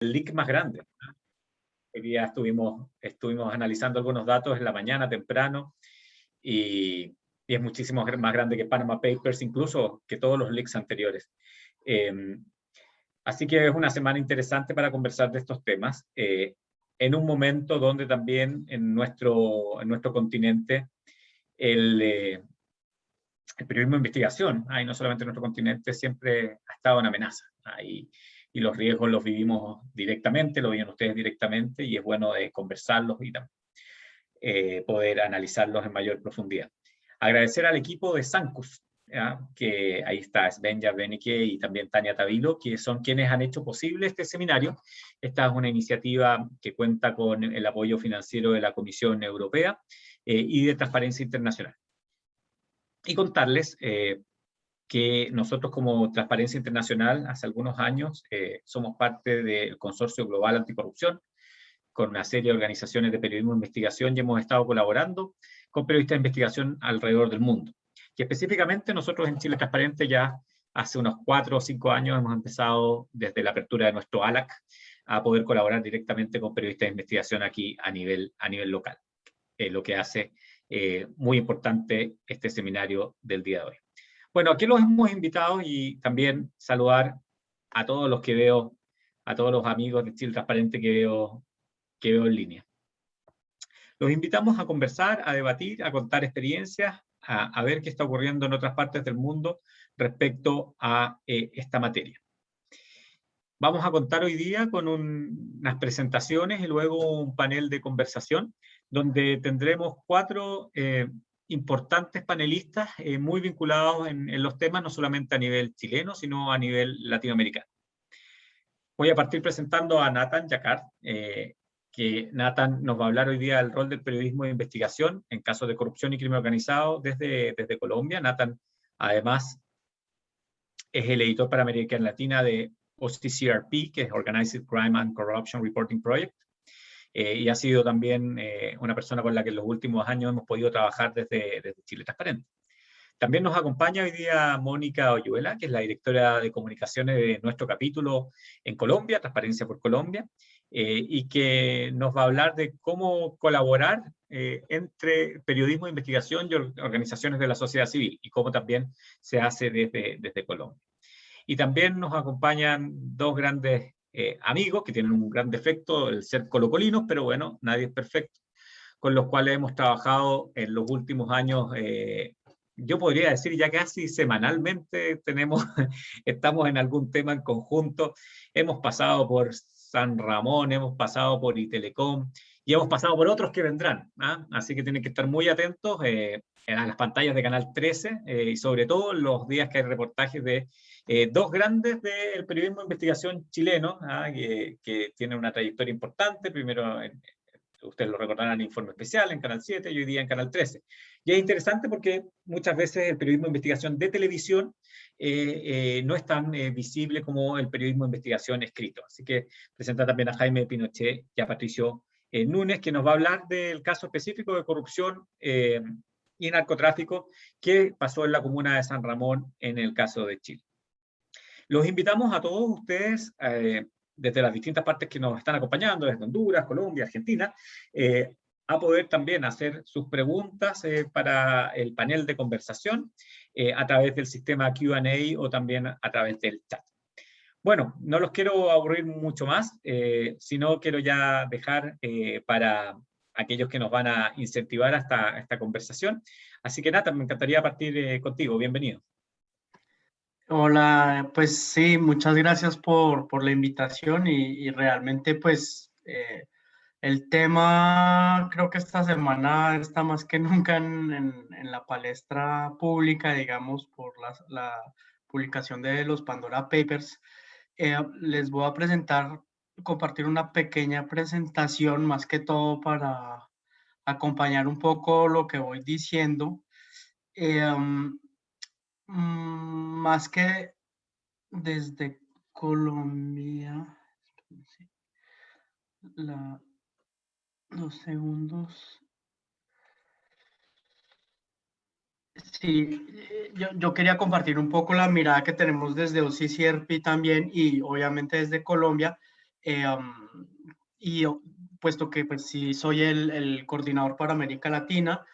leak más grande. Hoy día estuvimos, estuvimos analizando algunos datos en la mañana temprano y, es muchísimo más grande que Panama Papers, incluso que todos los leaks anteriores. Em, así que es una semana interesante para conversar de estos temas, eh, en un momento donde también en nuestro, en nuestro continente el, eh, el periodismo de investigación, ahí no solamente en nuestro continente, siempre ha estado en amenaza. Ahí, y los riesgos los vivimos directamente, lo viven ustedes directamente, y es bueno de conversarlos y eh, poder analizarlos en mayor profundidad. Agradecer al equipo de Sancus, que ahí está Svenja Benike y también Tania Tavilo, que son quienes han hecho posible este seminario. Esta es una iniciativa que cuenta con el apoyo financiero de la Comisión Europea eh, y de Transparencia Internacional y contarles eh, que nosotros como Transparencia Internacional hace algunos años eh, somos parte del Consorcio Global Anticorrupción con una serie de organizaciones de periodismo de investigación y hemos estado colaborando con periodistas de investigación alrededor del mundo. Y específicamente nosotros en Chile Transparente ya hace unos cuatro o cinco años hemos empezado desde la apertura de nuestro ALAC a poder colaborar directamente con periodistas de investigación aquí a nivel, a nivel local, eh, lo que hace eh, muy importante este seminario del día de hoy. Bueno, aquí los hemos invitado y también saludar a todos los que veo, a todos los amigos de Chile Transparente que veo, que veo en línea. Los invitamos a conversar, a debatir, a contar experiencias, a, ver qué está ocurriendo en otras partes del mundo respecto a eh, esta materia. Vamos a contar hoy día con unas presentaciones y luego un panel de conversación donde tendremos cuatro eh, importantes panelistas eh, muy vinculados en, los temas, no solamente a nivel chileno, sino a nivel latinoamericano. Voy a partir presentando a Nathan Jacquard, eh, que Nathan nos va a hablar hoy día del rol del periodismo de investigación en casos de corrupción y crimen organizado desde, desde Colombia. Nathan, además, es el editor para América Latina de OCCRP, que es Organized Crime and Corruption Reporting Project, eh, y ha sido también eh, una persona con la que en los últimos años hemos podido trabajar desde, Chile Transparente. También nos acompaña hoy día Mónica Oyuela, que es la directora de comunicaciones de nuestro capítulo en Colombia, Transparencia por Colombia, eh, y que nos va a hablar de cómo colaborar entre periodismo de investigación y organizaciones de la sociedad civil, y cómo también se hace desde, desde Colombia. Y también nos acompañan dos grandes eh, amigos que tienen un gran defecto, el ser colocolinos, pero bueno, nadie es perfecto, con los cuales hemos trabajado en los últimos años, eh, yo podría decir ya casi semanalmente tenemos, estamos en algún tema en conjunto, hemos pasado por San Ramón, hemos pasado por Itelecom, y hemos pasado por otros que vendrán, ¿ah? así que tienen que estar muy atentos eh, a las pantallas de Canal 13, y sobre todo los días que hay reportajes de eh, dos grandes del periodismo de investigación chileno, ah, que, que, tienen una trayectoria importante, primero, ustedes lo recordarán en Informe Especial, en Canal 7, y hoy día en Canal 13. Y es interesante porque muchas veces el periodismo de investigación de televisión eh, eh, no es tan visible como el periodismo de investigación escrito. Así que presenta también a Jaime Pinochet y a Patricio Núñez, que nos va a hablar del caso específico de corrupción y narcotráfico que pasó en la comuna de San Ramón en el caso de Chile. Los invitamos a todos ustedes, eh, desde las distintas partes que nos están acompañando, desde Honduras, Colombia, Argentina, eh, a poder también hacer sus preguntas eh, para el panel de conversación a través del sistema Q&A o también a través del chat. Bueno, no los quiero aburrir mucho más, sino quiero ya dejar para aquellos que nos van a incentivar hasta esta conversación. Así que nada, me encantaría partir contigo. Bienvenido. Hola, pues sí, muchas gracias por, por la invitación y, realmente pues eh, el tema creo que esta semana está más que nunca en, en, la palestra pública, digamos, por la, la, publicación de los Pandora Papers. Eh, les voy a presentar, compartir una pequeña presentación más que todo para acompañar un poco lo que voy diciendo. Eh, um, Mm, más que desde Colombia. La, dos segundos. Sí, eh, yo, yo, quería compartir un poco la mirada que tenemos desde OCCRP también y obviamente desde Colombia um, y puesto que pues sí soy el, el coordinador para América Latina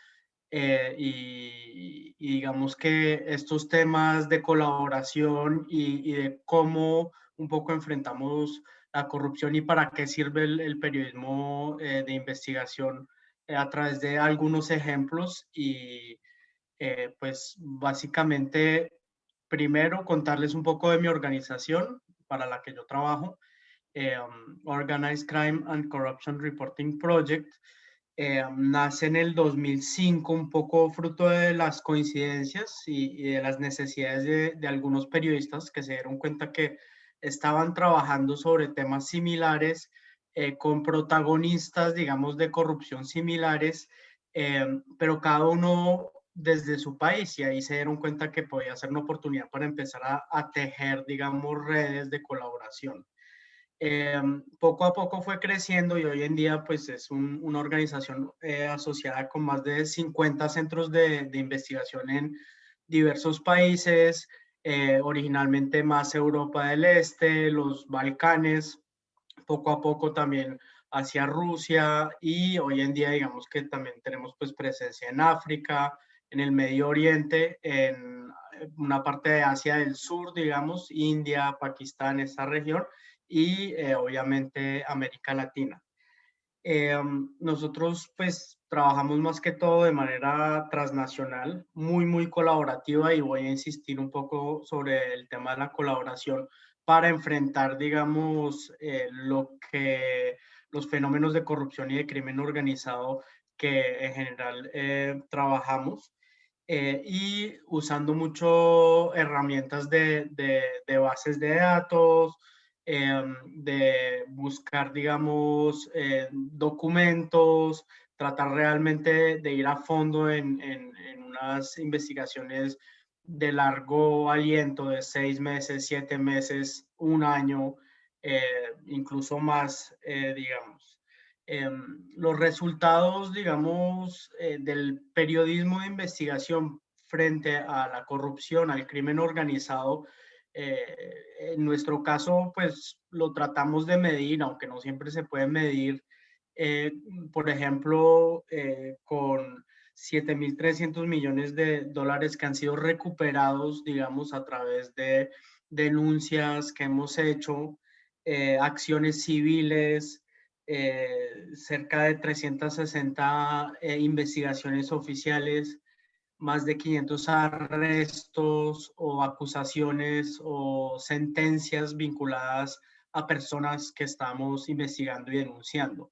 y, digamos que estos temas de colaboración y, y, de cómo un poco enfrentamos la corrupción y para qué sirve el, periodismo de investigación a través de algunos ejemplos y eh, pues básicamente primero contarles un poco de mi organización para la que yo trabajo, eh, um, Organized Crime and Corruption Reporting Project. Eh, nace en el 2005 un poco fruto de las coincidencias y, de las necesidades de, algunos periodistas que se dieron cuenta que estaban trabajando sobre temas similares eh, con protagonistas, digamos, de corrupción similares, pero cada uno desde su país y ahí se dieron cuenta que podía ser una oportunidad para empezar a, tejer, digamos, redes de colaboración. Eh, poco a poco fue creciendo y hoy en día pues es una organización asociada con más de 50 centros de, investigación en diversos países, originalmente más Europa del Este, los Balcanes, poco a poco también hacia Rusia y hoy en día digamos que también tenemos pues presencia en África, en el Medio Oriente, en una parte de Asia del Sur, digamos, India, Pakistán, esa región y eh, obviamente América Latina. Eh, nosotros pues trabajamos más que todo de manera transnacional, muy, muy colaborativa y voy a insistir un poco sobre el tema de la colaboración para enfrentar, digamos, eh, lo que los fenómenos de corrupción y de crimen organizado que en general eh, trabajamos eh, y usando mucho herramientas de, de, bases de datos, em, de buscar, digamos, documentos, tratar realmente de ir a fondo en, en, unas investigaciones de largo aliento de seis meses, siete meses, un año, eh, incluso más, eh, digamos. Em, los resultados, digamos, eh, del periodismo de investigación frente a la corrupción, al crimen organizado, en nuestro caso, pues lo tratamos de medir, aunque no siempre se puede medir, por ejemplo, con 7.300 millones de dólares que han sido recuperados, digamos, a través de denuncias que hemos hecho, eh, acciones civiles, eh, cerca de 360 eh, investigaciones oficiales, más de 500 arrestos o acusaciones o sentencias vinculadas a personas que estamos investigando y denunciando.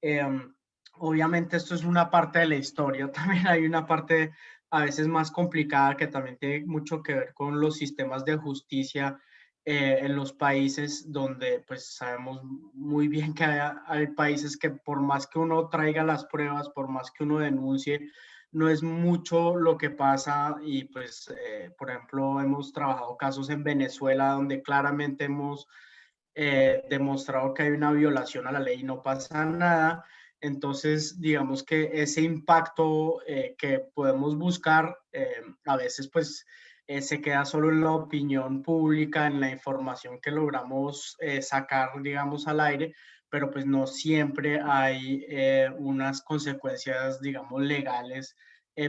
Em, obviamente esto es una parte de la historia, también hay una parte a veces más complicada que también tiene mucho que ver con los sistemas de justicia eh, en los países donde pues sabemos muy bien que hay, países que por más que uno traiga las pruebas, por más que uno denuncie, no es mucho lo que pasa y pues eh, por ejemplo hemos trabajado casos en Venezuela donde claramente hemos eh, demostrado que hay una violación a la ley y no pasa nada. Entonces, digamos que ese impacto eh, que podemos buscar eh, a veces pues eh, se queda solo en la opinión pública, en la información que logramos sacar, digamos, al aire, pero pues no siempre hay unas consecuencias, digamos, legales,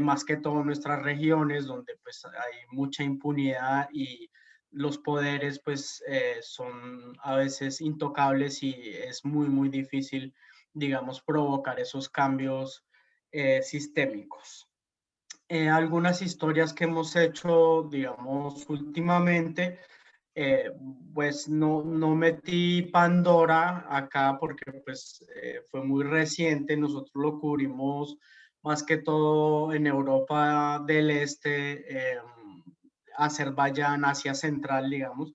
más que todo nuestras regiones donde pues hay mucha impunidad y los poderes pues son a veces intocables y es muy, muy difícil digamos, provocar esos cambios eh, sistémicos. Eh, algunas historias que hemos hecho, digamos, últimamente, eh, pues no, no metí Pandora acá porque pues fue muy reciente, nosotros lo cubrimos más que todo en Europa del Este, Azerbaiyán, Asia Central, digamos,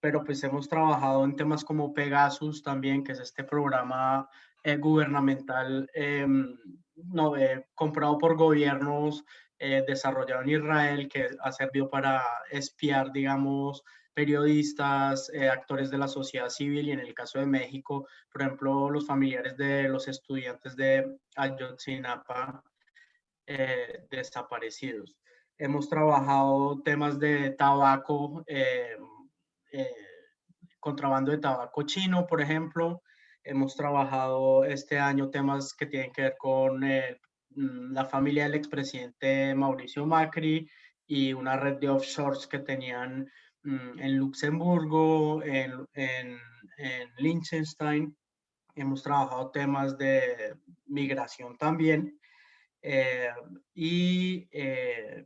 pero pues hemos trabajado en temas como Pegasus también, que es este programa eh, gubernamental em, no, eh, comprado por gobiernos eh, desarrollado en Israel que ha servido para espiar, digamos, periodistas, actores de la sociedad civil y en el caso de México, por ejemplo, los familiares de los estudiantes de Ayotzinapa desaparecidos. Hemos trabajado temas de tabaco, contrabando de tabaco chino, por ejemplo. Hemos trabajado este año temas que tienen que ver con mm, la familia del expresidente Mauricio Macri y una red de offshores que tenían mm, en Luxemburgo, en, en, en Liechtenstein. Hemos trabajado temas de migración también. Eh, y eh,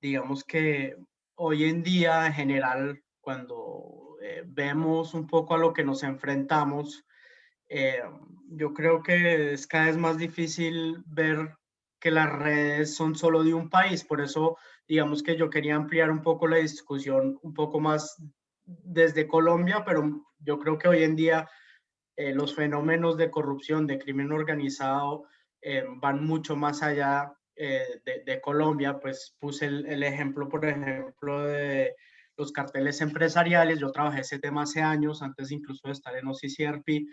digamos que hoy en día, en general, cuando eh, vemos un poco a lo que nos enfrentamos, yo creo que es cada vez más difícil ver que las redes son solo de un país. Por eso, digamos que yo quería ampliar un poco la discusión un poco más desde Colombia, pero yo creo que hoy en día los fenómenos de corrupción, de crimen organizado, eh, van mucho más allá eh, de, Colombia, pues puse el, ejemplo, por ejemplo, de los carteles empresariales. Yo trabajé ese tema hace años, antes incluso de estar en OCCRP.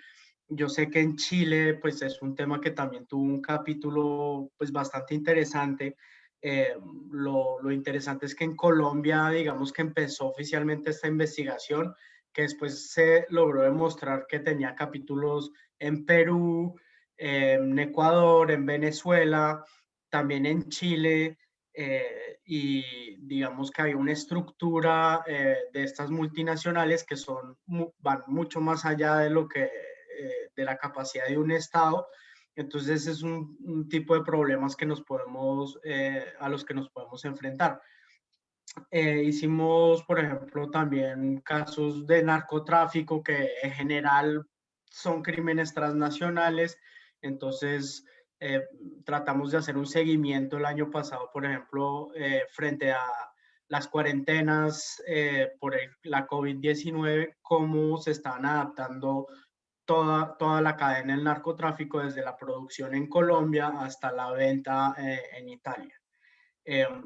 Yo sé que en Chile, pues es un tema que también tuvo un capítulo, pues bastante interesante. Eh, lo, lo, interesante es que en Colombia, digamos que empezó oficialmente esta investigación, que después se logró demostrar que tenía capítulos en Perú, en Ecuador, en Venezuela, también en Chile, eh, y digamos que hay una estructura eh, de estas multinacionales que son, van mucho más allá de lo que, eh, de la capacidad de un Estado. Entonces es un, un tipo de problemas que nos podemos, a los que nos podemos enfrentar. hicimos, por ejemplo, también casos de narcotráfico que en general son crímenes transnacionales entonces, eh, tratamos de hacer un seguimiento el año pasado, por ejemplo, eh, frente a las cuarentenas eh, por la COVID-19, cómo se estaban adaptando toda, toda la cadena del narcotráfico, desde la producción en Colombia hasta la venta en Italia.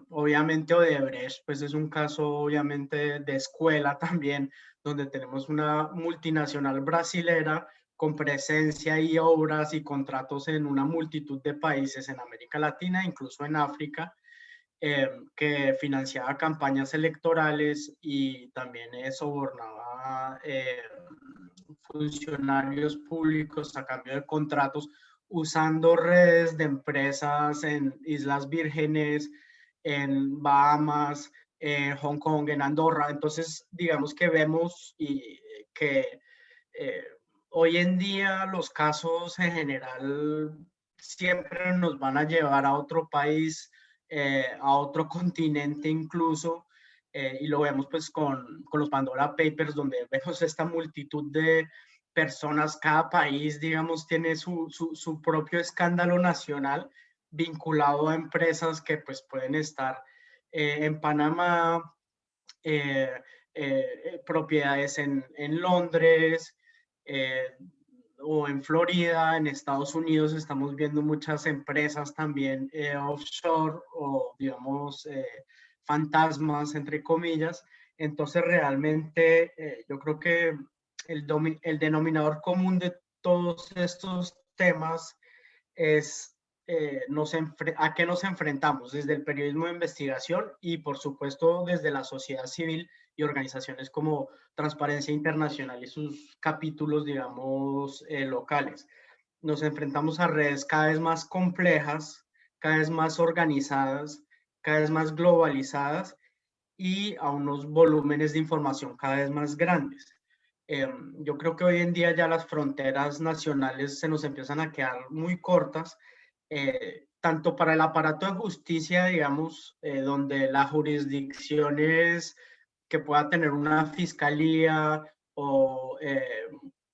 obviamente Odebrecht, pues es un caso obviamente de escuela también, donde tenemos una multinacional brasilera con presencia y obras y contratos en una multitud de países en América Latina, incluso en África, eh, que financiaba campañas electorales y también sobornaba eh, funcionarios públicos a cambio de contratos usando redes de empresas en Islas Vírgenes, en Bahamas, en Hong Kong, en Andorra. Entonces, digamos que vemos y que eh, hoy en día los casos en general siempre nos van a llevar a otro país, eh, a otro continente incluso, eh, y lo vemos pues con, con, los Pandora Papers, donde vemos esta multitud de personas, cada país, digamos, tiene su, su, su propio escándalo nacional vinculado a empresas que pues pueden estar eh, en Panamá, propiedades en, en Londres, eh, o en Florida, en Estados Unidos, estamos viendo muchas empresas también eh, offshore o, digamos, eh, fantasmas, entre comillas. Entonces, realmente, yo creo que el, el denominador común de todos estos temas es nos a qué nos enfrentamos desde el periodismo de investigación y, por supuesto, desde la sociedad civil y organizaciones como Transparencia Internacional y sus capítulos, digamos, eh, locales. Nos enfrentamos a redes cada vez más complejas, cada vez más organizadas, cada vez más globalizadas y a unos volúmenes de información cada vez más grandes. Em, yo creo que hoy en día ya las fronteras nacionales se nos empiezan a quedar muy cortas, eh, tanto para el aparato de justicia, digamos, eh, donde la jurisdicción es que pueda tener una fiscalía o eh,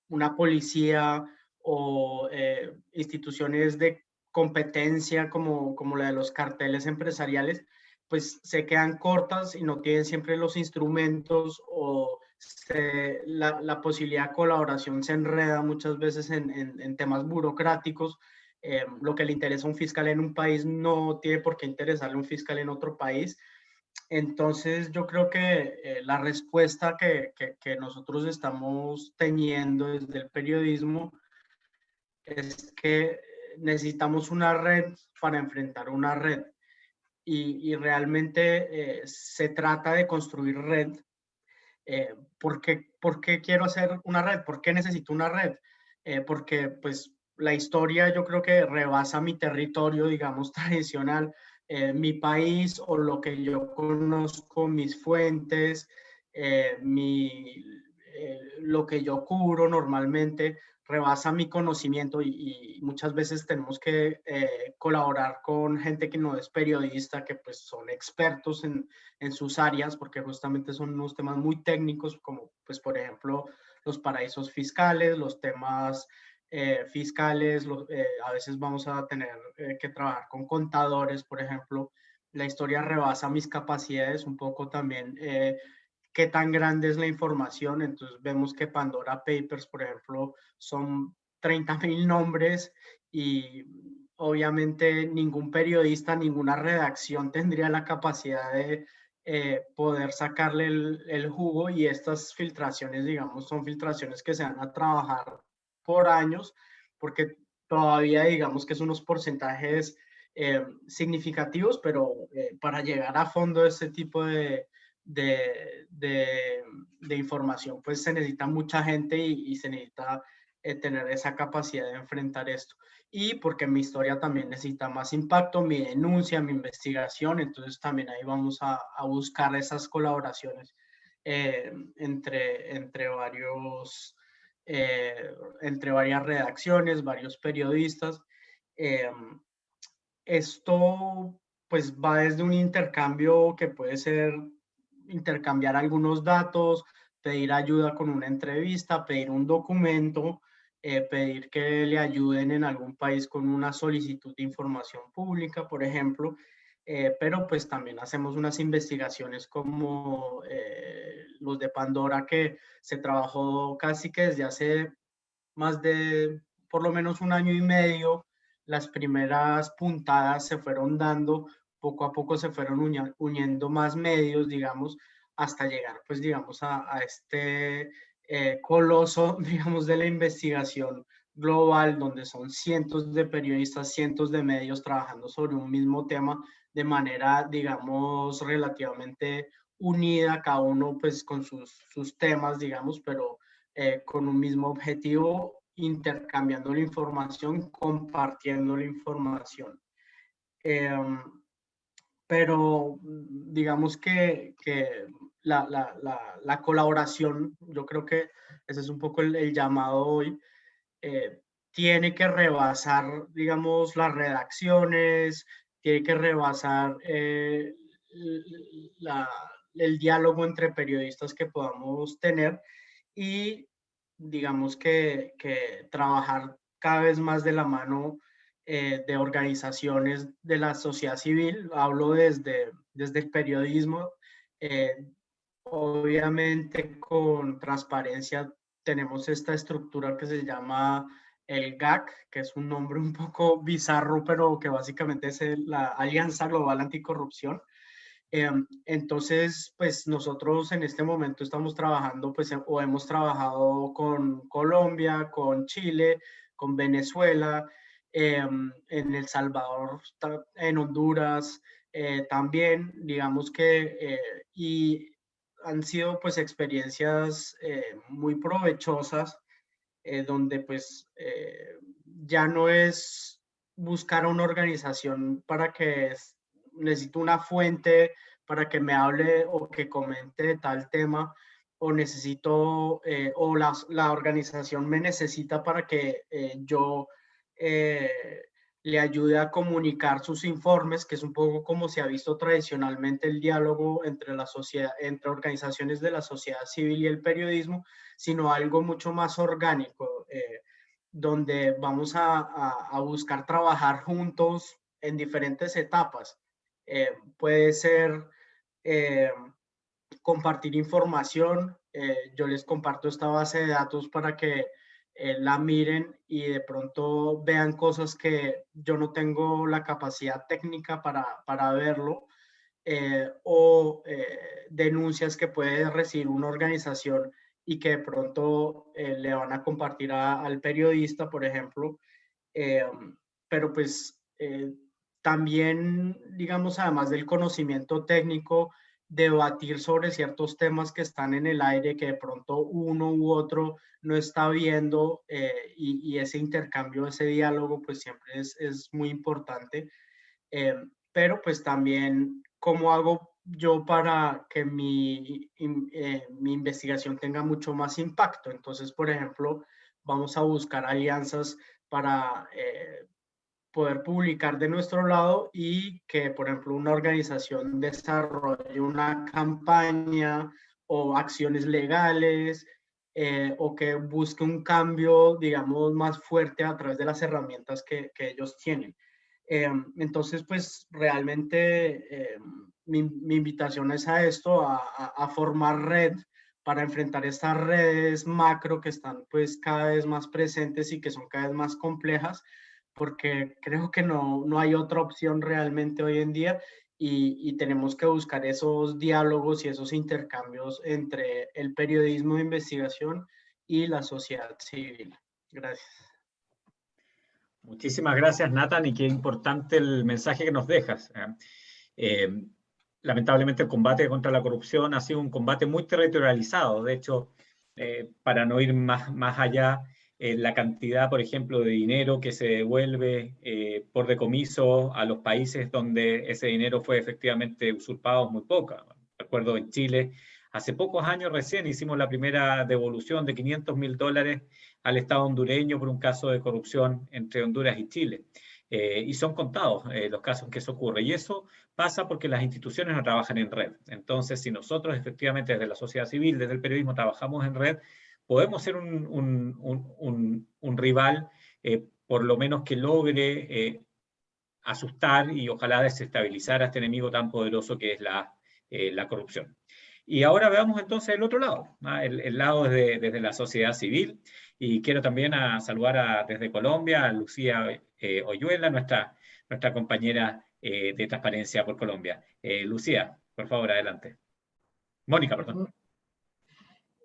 una policía o eh, instituciones de competencia como, como la de los carteles empresariales, pues se quedan cortas y no tienen siempre los instrumentos o la, la, posibilidad de colaboración se enreda muchas veces en, en, temas burocráticos. Eh, lo que le interesa a un fiscal en un país no tiene por qué interesarle a un fiscal en otro país. Entonces, yo creo que eh, la respuesta que, que, nosotros estamos teniendo desde el periodismo es que necesitamos una red para enfrentar una red. Y, realmente eh, se trata de construir red ¿por, qué, ¿Por qué quiero hacer una red? ¿Por qué necesito una red? porque pues la historia yo creo que rebasa mi territorio, digamos, tradicional, mi país o lo que yo conozco, mis fuentes, mi, lo que yo cubro normalmente rebasa mi conocimiento y, muchas veces tenemos que eh, colaborar con gente que no es periodista, que pues son expertos en, en, sus áreas, porque justamente son unos temas muy técnicos, como pues por ejemplo los paraísos fiscales, los temas eh, fiscales, eh, a veces vamos a tener que trabajar con contadores, por ejemplo. La historia rebasa mis capacidades un poco también qué tan grande es la información. Entonces vemos que Pandora Papers, por ejemplo, son 30 mil nombres y obviamente ningún periodista, ninguna redacción tendría la capacidad de eh, poder sacarle el, jugo y estas filtraciones, digamos, son filtraciones que se van a trabajar por años porque todavía digamos que son unos porcentajes eh, significativos, pero eh, para llegar a fondo este tipo de, de, de, información, pues se necesita mucha gente y, se necesita eh, tener esa capacidad de enfrentar esto. Y porque mi historia también necesita más impacto, mi denuncia, mi investigación, entonces también ahí vamos a, a buscar esas colaboraciones eh, entre, entre, varios, eh, entre varias redacciones, varios periodistas. esto pues va desde un intercambio que puede ser intercambiar algunos datos, pedir ayuda con una entrevista, pedir un documento, eh, pedir que le ayuden en algún país con una solicitud de información pública, por ejemplo, eh, pero pues también hacemos unas investigaciones como eh, los de Pandora que se trabajó casi que desde hace más de por lo menos un año y medio, las primeras puntadas se fueron dando poco a poco se fueron uniendo más medios, digamos, hasta llegar, pues, digamos, a, este eh, coloso, digamos, de la investigación global, donde son cientos de periodistas, cientos de medios trabajando sobre un mismo tema de manera, digamos, relativamente unida, cada uno pues con sus, sus temas, digamos, pero eh, con un mismo objetivo, intercambiando la información, compartiendo la información. Em, pero mm, digamos que, que la, la, la, colaboración, yo creo que ese es un poco el, llamado hoy, eh, tiene que rebasar, digamos, las redacciones, tiene que rebasar eh, el diálogo entre periodistas que podamos tener y digamos que, que trabajar cada vez más de la mano eh, de organizaciones de la sociedad civil, hablo desde, desde el periodismo, eh, obviamente con transparencia tenemos esta estructura que se llama el GAC, que es un nombre un poco bizarro, pero que básicamente es la Alianza Global Anticorrupción. Eh, entonces, pues nosotros en este momento estamos trabajando, pues, o hemos trabajado con Colombia, con Chile, con Venezuela, Em, en El Salvador, en Honduras eh, también, digamos que, eh, y han sido pues experiencias eh, muy provechosas, donde pues ya no es buscar una organización para que necesito una fuente para que me hable o que comente tal tema, o necesito, o la, la, organización me necesita para que yo eh, le ayude a comunicar sus informes, que es un poco como se ha visto tradicionalmente el diálogo entre, la sociedad, entre organizaciones de la sociedad civil y el periodismo, sino algo mucho más orgánico, eh, donde vamos a, buscar trabajar juntos en diferentes etapas. Eh, puede ser compartir información, yo les comparto esta base de datos para que eh, la miren y de pronto vean cosas que yo no tengo la capacidad técnica para, para verlo, eh, o eh, denuncias que puede recibir una organización y que de pronto le van a compartir al periodista, por ejemplo. pero pues también, digamos, además del conocimiento técnico, debatir sobre ciertos temas que están en el aire, que de pronto uno u otro no está viendo eh, y, ese intercambio, ese diálogo, pues siempre es, es muy importante. Eh, pero pues también, ¿cómo hago yo para que mi, eh, mi investigación tenga mucho más impacto? Entonces, por ejemplo, vamos a buscar alianzas para poder publicar de nuestro lado y que, por ejemplo, una organización desarrolle una campaña o acciones legales eh, o que busque un cambio, digamos, más fuerte a través de las herramientas que, que ellos tienen. Eh, entonces, pues realmente eh, mi, mi, invitación es a esto, a, a, formar red para enfrentar estas redes macro que están pues cada vez más presentes y que son cada vez más complejas, porque creo que no, no hay otra opción realmente hoy en día y, tenemos que buscar esos diálogos y esos intercambios entre el periodismo de investigación y la sociedad civil. Gracias. Muchísimas gracias, Nathan, y qué importante el mensaje que nos dejas. ¿eh? Eh, lamentablemente el combate contra la corrupción ha sido un combate muy territorializado. De hecho, eh, para no ir más, más allá, eh, la cantidad, por ejemplo, de dinero que se devuelve eh, por decomiso a los países donde ese dinero fue efectivamente usurpado es muy poca. Recuerdo en Chile, hace pocos años recién hicimos la primera devolución de 500 mil dólares al Estado hondureño por un caso de corrupción entre Honduras y Chile. Eh, y son contados los casos en que eso ocurre. Y eso pasa porque las instituciones no trabajan en red. Entonces, si nosotros efectivamente desde la sociedad civil, desde el periodismo, trabajamos en red, podemos ser un, rival, eh, por lo menos que logre eh, asustar y ojalá desestabilizar a este enemigo tan poderoso que es la, eh, corrupción. Y ahora veamos entonces el otro lado, el, lado desde, desde, la sociedad civil. Y quiero también a saludar desde Colombia a Lucía Oyuela, nuestra, nuestra compañera de Transparencia por Colombia. Lucía, por favor, adelante. Mónica, perdón.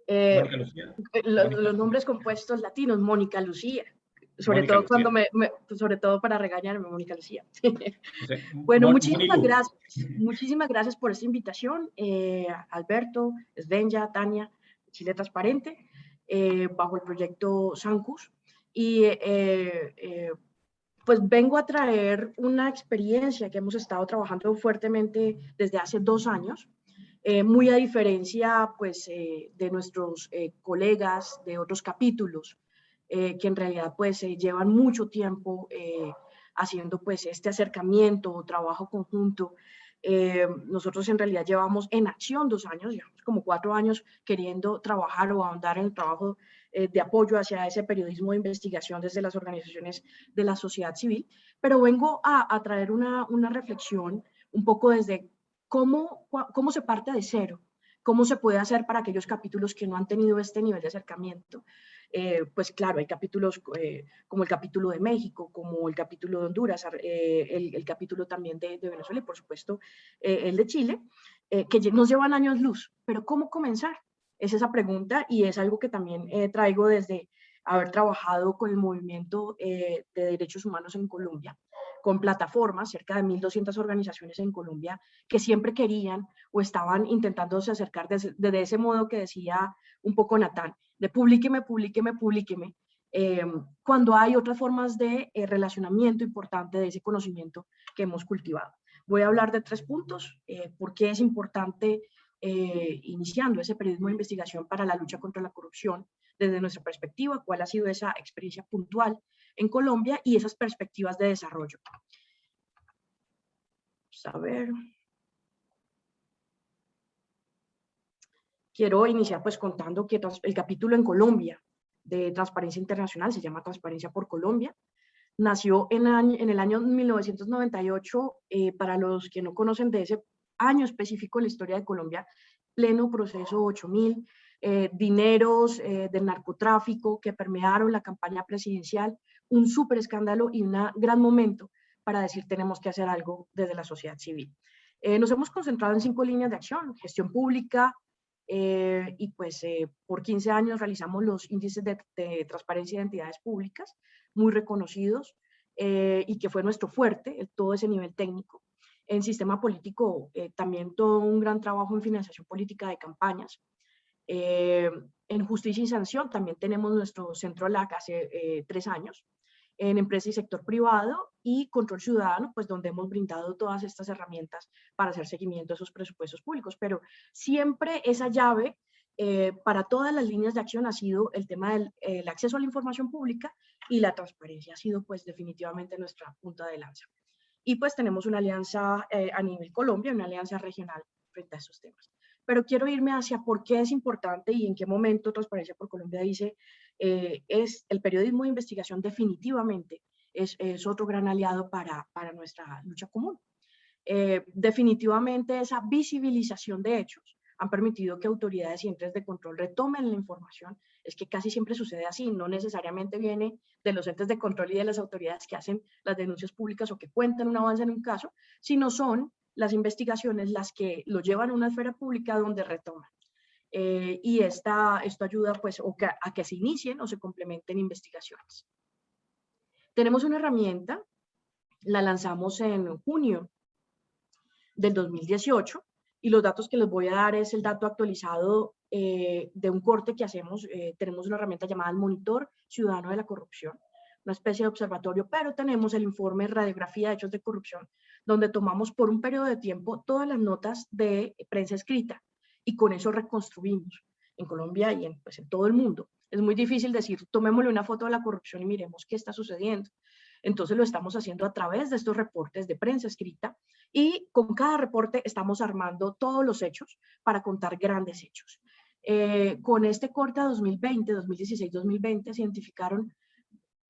Eh, eh, los, nombres compuestos latinos, Mónica Lucía. Sobre todo cuando me, sobre todo para regañarme, Mónica Lucía. bueno, muchísimas gracias. Muchísimas gracias por esta invitación, eh, Alberto, Svenja, Tania, Chile Transparente, bajo el proyecto Sancus. Y pues vengo a traer una experiencia que hemos estado trabajando fuertemente desde hace dos años, eh, muy a diferencia pues, eh, de nuestros eh, colegas de otros capítulos, que en realidad pues, llevan mucho tiempo haciendo pues, este acercamiento o trabajo conjunto. nosotros en realidad llevamos en acción dos años, llevamos como cuatro años queriendo trabajar o ahondar en el trabajo de apoyo hacia ese periodismo de investigación desde las organizaciones de la sociedad civil, pero vengo a, a traer una, una reflexión un poco desde ¿Cómo, ¿Cómo se parte de cero? ¿Cómo se puede hacer para aquellos capítulos que no han tenido este nivel de acercamiento? Eh, pues claro, hay capítulos eh, como el capítulo de México, como el capítulo de Honduras, eh, el, capítulo también de, Venezuela y por supuesto el de Chile, que nos llevan años luz. Pero ¿cómo comenzar? Es esa pregunta y es algo que también traigo desde haber trabajado con el movimiento de derechos humanos en Colombia con plataformas, cerca de 1.200 organizaciones en Colombia, que siempre querían o estaban intentándose acercar desde, ese modo que decía un poco Natán, de publíqueme, publíqueme, publíqueme, eh, cuando hay otras formas de eh, relacionamiento importante de ese conocimiento que hemos cultivado. Voy a hablar de tres puntos, eh, por qué es importante iniciando ese periodismo de investigación para la lucha contra la corrupción desde nuestra perspectiva, cuál ha sido esa experiencia puntual en Colombia y esas perspectivas de desarrollo. Vamos a ver. Quiero iniciar pues contando que el capítulo en Colombia de Transparencia Internacional se llama Transparencia por Colombia. Nació en, en el año 1998, eh, para los que no conocen de ese año específico en la historia de Colombia, pleno proceso 8000, eh, dineros eh, del narcotráfico que permearon la campaña presidencial, un súper escándalo y un gran momento para decir tenemos que hacer algo desde la sociedad civil. Eh, nos hemos concentrado en cinco líneas de acción, gestión pública, y pues por 15 años realizamos los índices de, transparencia de entidades públicas, muy reconocidos, y que fue nuestro fuerte, todo ese nivel técnico. En sistema político, también todo un gran trabajo en financiación política de campañas. en justicia y sanción también tenemos nuestro centro LAC hace tres años en empresa y sector privado y control ciudadano, pues donde hemos brindado todas estas herramientas para hacer seguimiento de esos presupuestos públicos. Pero siempre esa llave eh, para todas las líneas de acción ha sido el tema del el acceso a la información pública y la transparencia ha sido pues definitivamente nuestra punta de lanza. Y pues tenemos una alianza eh, a nivel Colombia, una alianza regional frente a estos temas. Pero quiero irme hacia por qué es importante y en qué momento Transparencia por Colombia dice eh, es el periodismo de investigación definitivamente es, es otro gran aliado para, para nuestra lucha común. Eh, definitivamente esa visibilización de hechos han permitido que autoridades y entes de control retomen la información. Es que casi siempre sucede así, no necesariamente viene de los entes de control y de las autoridades que hacen las denuncias públicas o que cuentan un avance en un caso, sino son las investigaciones las que lo llevan a una esfera pública donde retoman. Eh, y esta, esto ayuda pues, a que se inicien o se complementen investigaciones. Tenemos una herramienta, la lanzamos en junio del 2018 y los datos que les voy a dar es el dato actualizado eh, de un corte que hacemos. Eh, tenemos una herramienta llamada el Monitor Ciudadano de la Corrupción, una especie de observatorio, pero tenemos el informe Radiografía de Hechos de Corrupción, donde tomamos por un periodo de tiempo todas las notas de prensa escrita y con eso reconstruimos en Colombia y en, pues, en todo el mundo. Es muy difícil decir, tomémosle una foto de la corrupción y miremos qué está sucediendo. Entonces lo estamos haciendo a través de estos reportes de prensa escrita y con cada reporte estamos armando todos los hechos para contar grandes hechos. Eh, con este corte 2020, 2016, 2020 se identificaron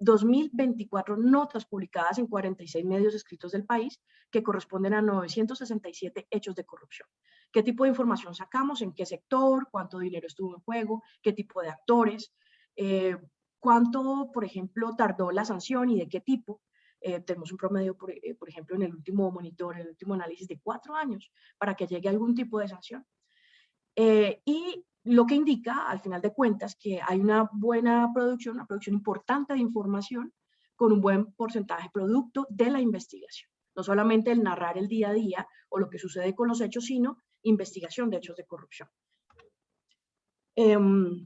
2.024 notas publicadas en 46 medios escritos del país que corresponden a 967 hechos de corrupción. ¿Qué tipo de información sacamos? ¿En qué sector? ¿Cuánto dinero estuvo en juego? ¿Qué tipo de actores? Eh, ¿Cuánto, por ejemplo, tardó la sanción y de qué tipo? Eh, tenemos un promedio, por, eh, por, ejemplo, en el último monitor, en el último análisis de cuatro años para que llegue algún tipo de sanción. y lo que indica, al final de cuentas, que hay una buena producción, una producción importante de información con un buen porcentaje producto de la investigación. No solamente el narrar el día a día o lo que sucede con los hechos, sino investigación de hechos de corrupción. Em,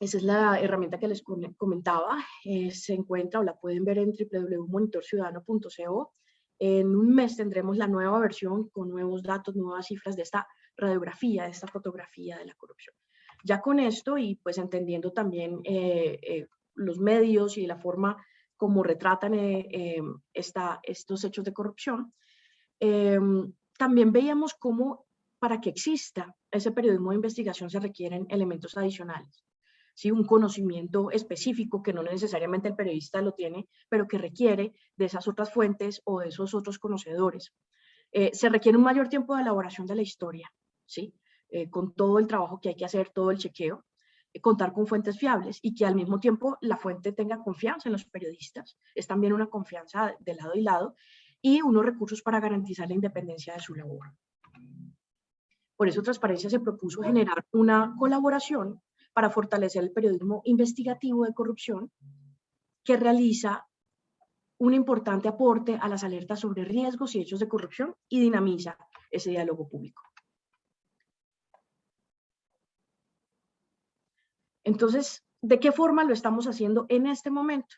esa es la herramienta que les comentaba. Eh, se encuentra o la pueden ver en www.monitorciudadano.co. En un mes tendremos la nueva versión con nuevos datos, nuevas cifras de esta radiografía, de esta fotografía de la corrupción. Ya con esto y pues entendiendo también eh, eh, los medios y la forma como retratan eh, esta, estos hechos de corrupción, también veíamos cómo para que exista ese periodismo de investigación se requieren elementos adicionales. ¿sí? Un conocimiento específico que no necesariamente el periodista lo tiene, pero que requiere de esas otras fuentes o de esos otros conocedores. se requiere un mayor tiempo de elaboración de la historia, ¿sí? Eh, con todo el trabajo que hay que hacer, todo el chequeo, eh, contar con fuentes fiables y que al mismo tiempo la fuente tenga confianza en los periodistas. Es también una confianza de lado y lado y unos recursos para garantizar la independencia de su labor. Por eso Transparencia se propuso generar una colaboración para fortalecer el periodismo investigativo de corrupción que realiza un importante aporte a las alertas sobre riesgos y hechos de corrupción y dinamiza ese diálogo público. Entonces, ¿de qué forma lo estamos haciendo en este momento?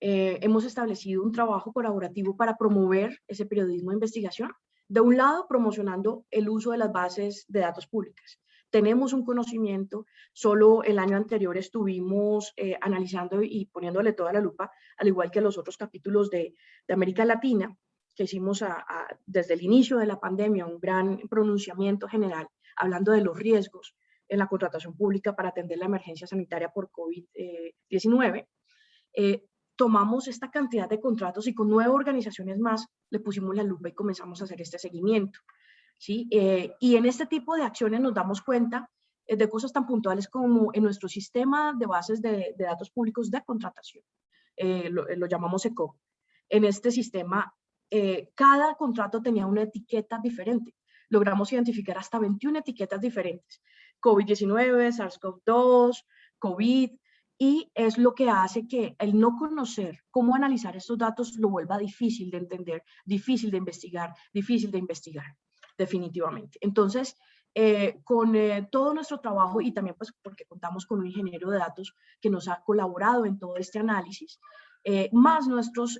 Eh, hemos establecido un trabajo colaborativo para promover ese periodismo de investigación. De un lado, promocionando el uso de las bases de datos públicas. Tenemos un conocimiento, solo el año anterior estuvimos eh, analizando y poniéndole toda la lupa, al igual que los otros capítulos de, América Latina, que hicimos desde el inicio de la pandemia, un gran pronunciamiento general, hablando de los riesgos en la contratación pública para atender la emergencia sanitaria por COVID-19, eh, tomamos esta cantidad de contratos y con nueve organizaciones más le pusimos la lupa y comenzamos a hacer este seguimiento. ¿sí? Eh, y en este tipo de acciones nos damos cuenta eh, de cosas tan puntuales como en nuestro sistema de bases de, datos públicos de contratación, lo, lo, llamamos ECO. En este sistema, cada contrato tenía una etiqueta diferente. Logramos identificar hasta 21 etiquetas diferentes COVID-19, SARS-CoV-2, COVID, y es lo que hace que el no conocer cómo analizar estos datos lo vuelva difícil de entender, difícil de investigar, difícil de investigar, definitivamente. Entonces, eh, con eh, todo nuestro trabajo y también pues porque contamos con un ingeniero de datos que nos ha colaborado en todo este análisis, eh, más nuestros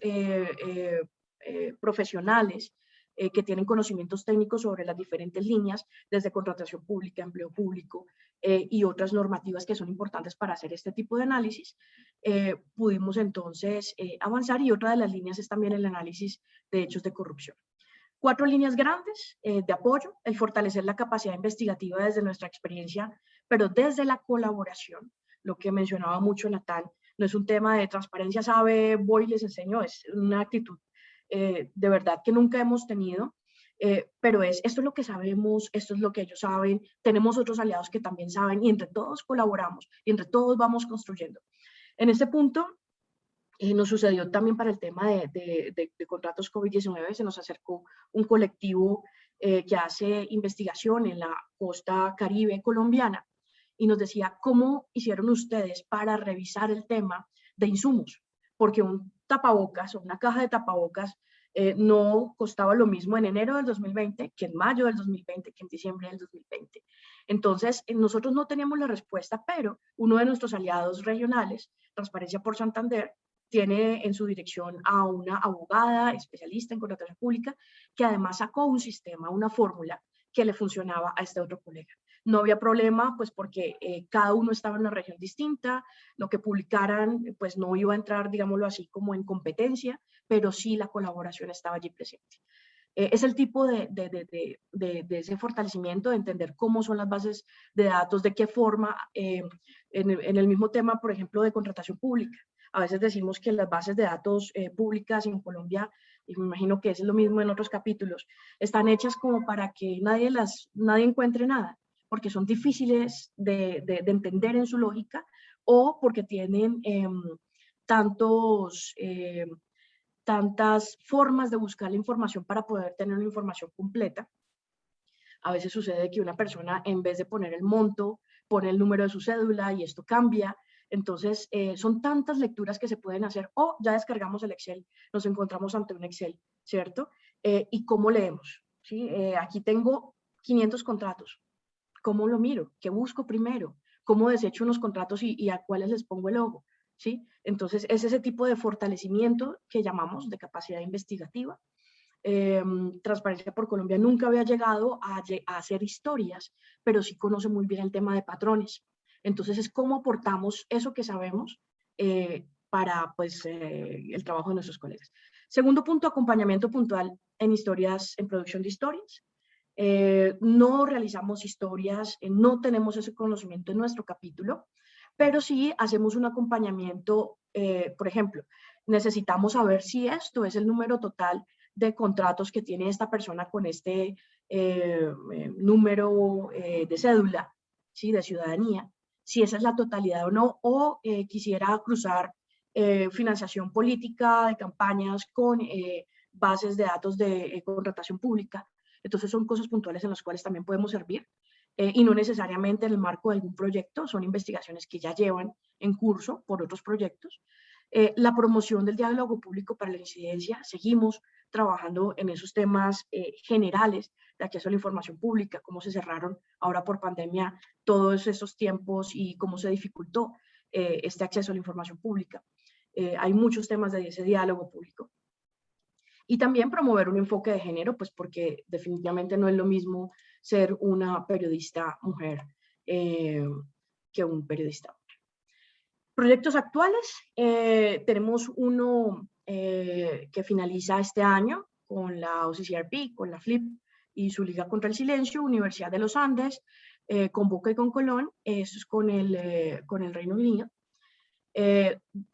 profesionales eh, que tienen conocimientos técnicos sobre las diferentes líneas, desde contratación pública, empleo público eh, y otras normativas que son importantes para hacer este tipo de análisis, eh, pudimos entonces avanzar y otra de las líneas es también el análisis de hechos de corrupción. Cuatro líneas grandes de apoyo, el fortalecer la capacidad investigativa desde nuestra experiencia, pero desde la colaboración, lo que mencionaba mucho Natal, no es un tema de transparencia, sabe, voy y les enseño, es una actitud eh, de verdad que nunca hemos tenido, eh, pero es esto es lo que sabemos, esto es lo que ellos saben, tenemos otros aliados que también saben y entre todos colaboramos y entre todos vamos construyendo. En este punto eh, nos sucedió también para el tema de, de, contratos COVID-19, se nos acercó un colectivo que hace investigación en la costa caribe colombiana y nos decía, ¿cómo hicieron ustedes para revisar el tema de insumos? Porque un tapabocas o una caja de tapabocas eh, no costaba lo mismo en enero del 2020 que en mayo del 2020 que en diciembre del 2020. Entonces, eh, nosotros no teníamos la respuesta, pero uno de nuestros aliados regionales, Transparencia por Santander, tiene en su dirección a una abogada especialista en contratación pública que además sacó un sistema, una fórmula que le funcionaba a este otro colega. No había problema, pues porque eh, cada uno estaba en una región distinta, lo que publicaran, pues no iba a entrar, digámoslo así, como en competencia, pero sí la colaboración estaba allí presente. Eh, es el tipo de, de, de, de, ese fortalecimiento, de entender cómo son las bases de datos, de qué forma, eh, en, en, el mismo tema, por ejemplo, de contratación pública. A veces decimos que las bases de datos públicas en Colombia y me imagino que es lo mismo en otros capítulos, están hechas como para que nadie, las, nadie encuentre nada porque son difíciles de, entender en su lógica o porque tienen em, tantos, em, tantas formas de buscar la información para poder tener una información completa. A veces sucede que una persona, en vez de poner el monto, pone el número de su cédula y esto cambia. Entonces, eh, son tantas lecturas que se pueden hacer o ya descargamos el Excel, nos encontramos ante un Excel, ¿cierto? Eh, ¿Y cómo leemos? ¿sí? Eh, aquí tengo 500 contratos. ¿Cómo lo miro? ¿Qué busco primero? ¿Cómo desecho unos contratos y, a cuáles les pongo el ojo? ¿Sí? Entonces, es ese tipo de fortalecimiento que llamamos de capacidad investigativa. Em, Transparencia por Colombia nunca había llegado a, hacer historias, pero sí conoce muy bien el tema de patrones. Entonces, es cómo aportamos eso que sabemos eh, para pues, eh, el trabajo de nuestros colegas. Segundo punto, acompañamiento puntual en historias, en producción de historias. Eh, no realizamos historias, eh, no tenemos ese conocimiento en nuestro capítulo, pero sí hacemos un acompañamiento, eh, por ejemplo, necesitamos saber si esto es el número total de contratos que tiene esta persona con este número de cédula, ¿sí? de ciudadanía, si esa es la totalidad o no, o quisiera cruzar financiación política de campañas con bases de datos de contratación pública. Entonces son cosas puntuales en las cuales también podemos servir eh, y no necesariamente en el marco de algún proyecto, son investigaciones que ya llevan en curso por otros proyectos. Eh, la promoción del diálogo público para la incidencia, seguimos trabajando en esos temas eh, generales de acceso a la información pública, cómo se cerraron ahora por pandemia todos esos tiempos y cómo se dificultó este acceso a la información pública. hay muchos temas de ese diálogo público. Y también promover un enfoque de género, pues porque definitivamente no es lo mismo ser una periodista mujer eh, que un periodista hombre. Proyectos actuales, eh, tenemos uno eh, que finaliza este año con la OCCRP, con la FLIP y su Liga contra el Silencio, Universidad de los Andes, con Boca y con Colón, eso es con el, con el Reino Unido.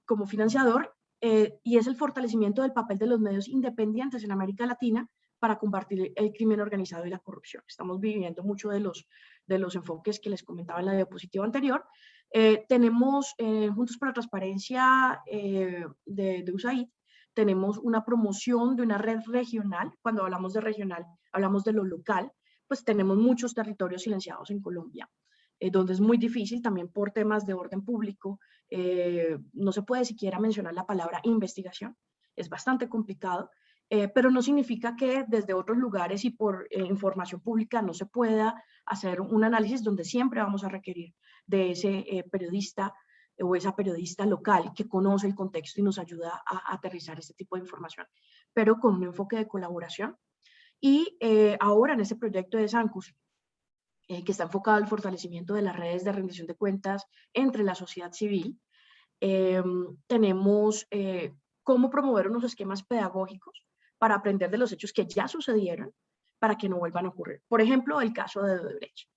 como financiador eh, y es el fortalecimiento del papel de los medios independientes en América Latina para combatir el crimen organizado y la corrupción. Estamos viviendo mucho de los, de los enfoques que les comentaba en la diapositiva anterior. Eh, tenemos eh, Juntos por la Transparencia de, de USAID, tenemos una promoción de una red regional. Cuando hablamos de regional, hablamos de lo local, pues tenemos muchos territorios silenciados en Colombia, donde es muy difícil también por temas de orden público eh, no se puede siquiera mencionar la palabra investigación, es bastante complicado, eh, pero no significa que desde otros lugares y por eh, información pública no se pueda hacer un análisis donde siempre vamos a requerir de ese periodista o esa periodista local que conoce el contexto y nos ayuda a, aterrizar este tipo de información, pero con un enfoque de colaboración. Y ahora en este proyecto de Sancus, que está enfocado al fortalecimiento de las redes de rendición de cuentas entre la sociedad civil, em, tenemos cómo promover unos esquemas pedagógicos para aprender de los hechos que ya sucedieron para que no vuelvan a ocurrir. Por ejemplo, el caso de Odebrecht.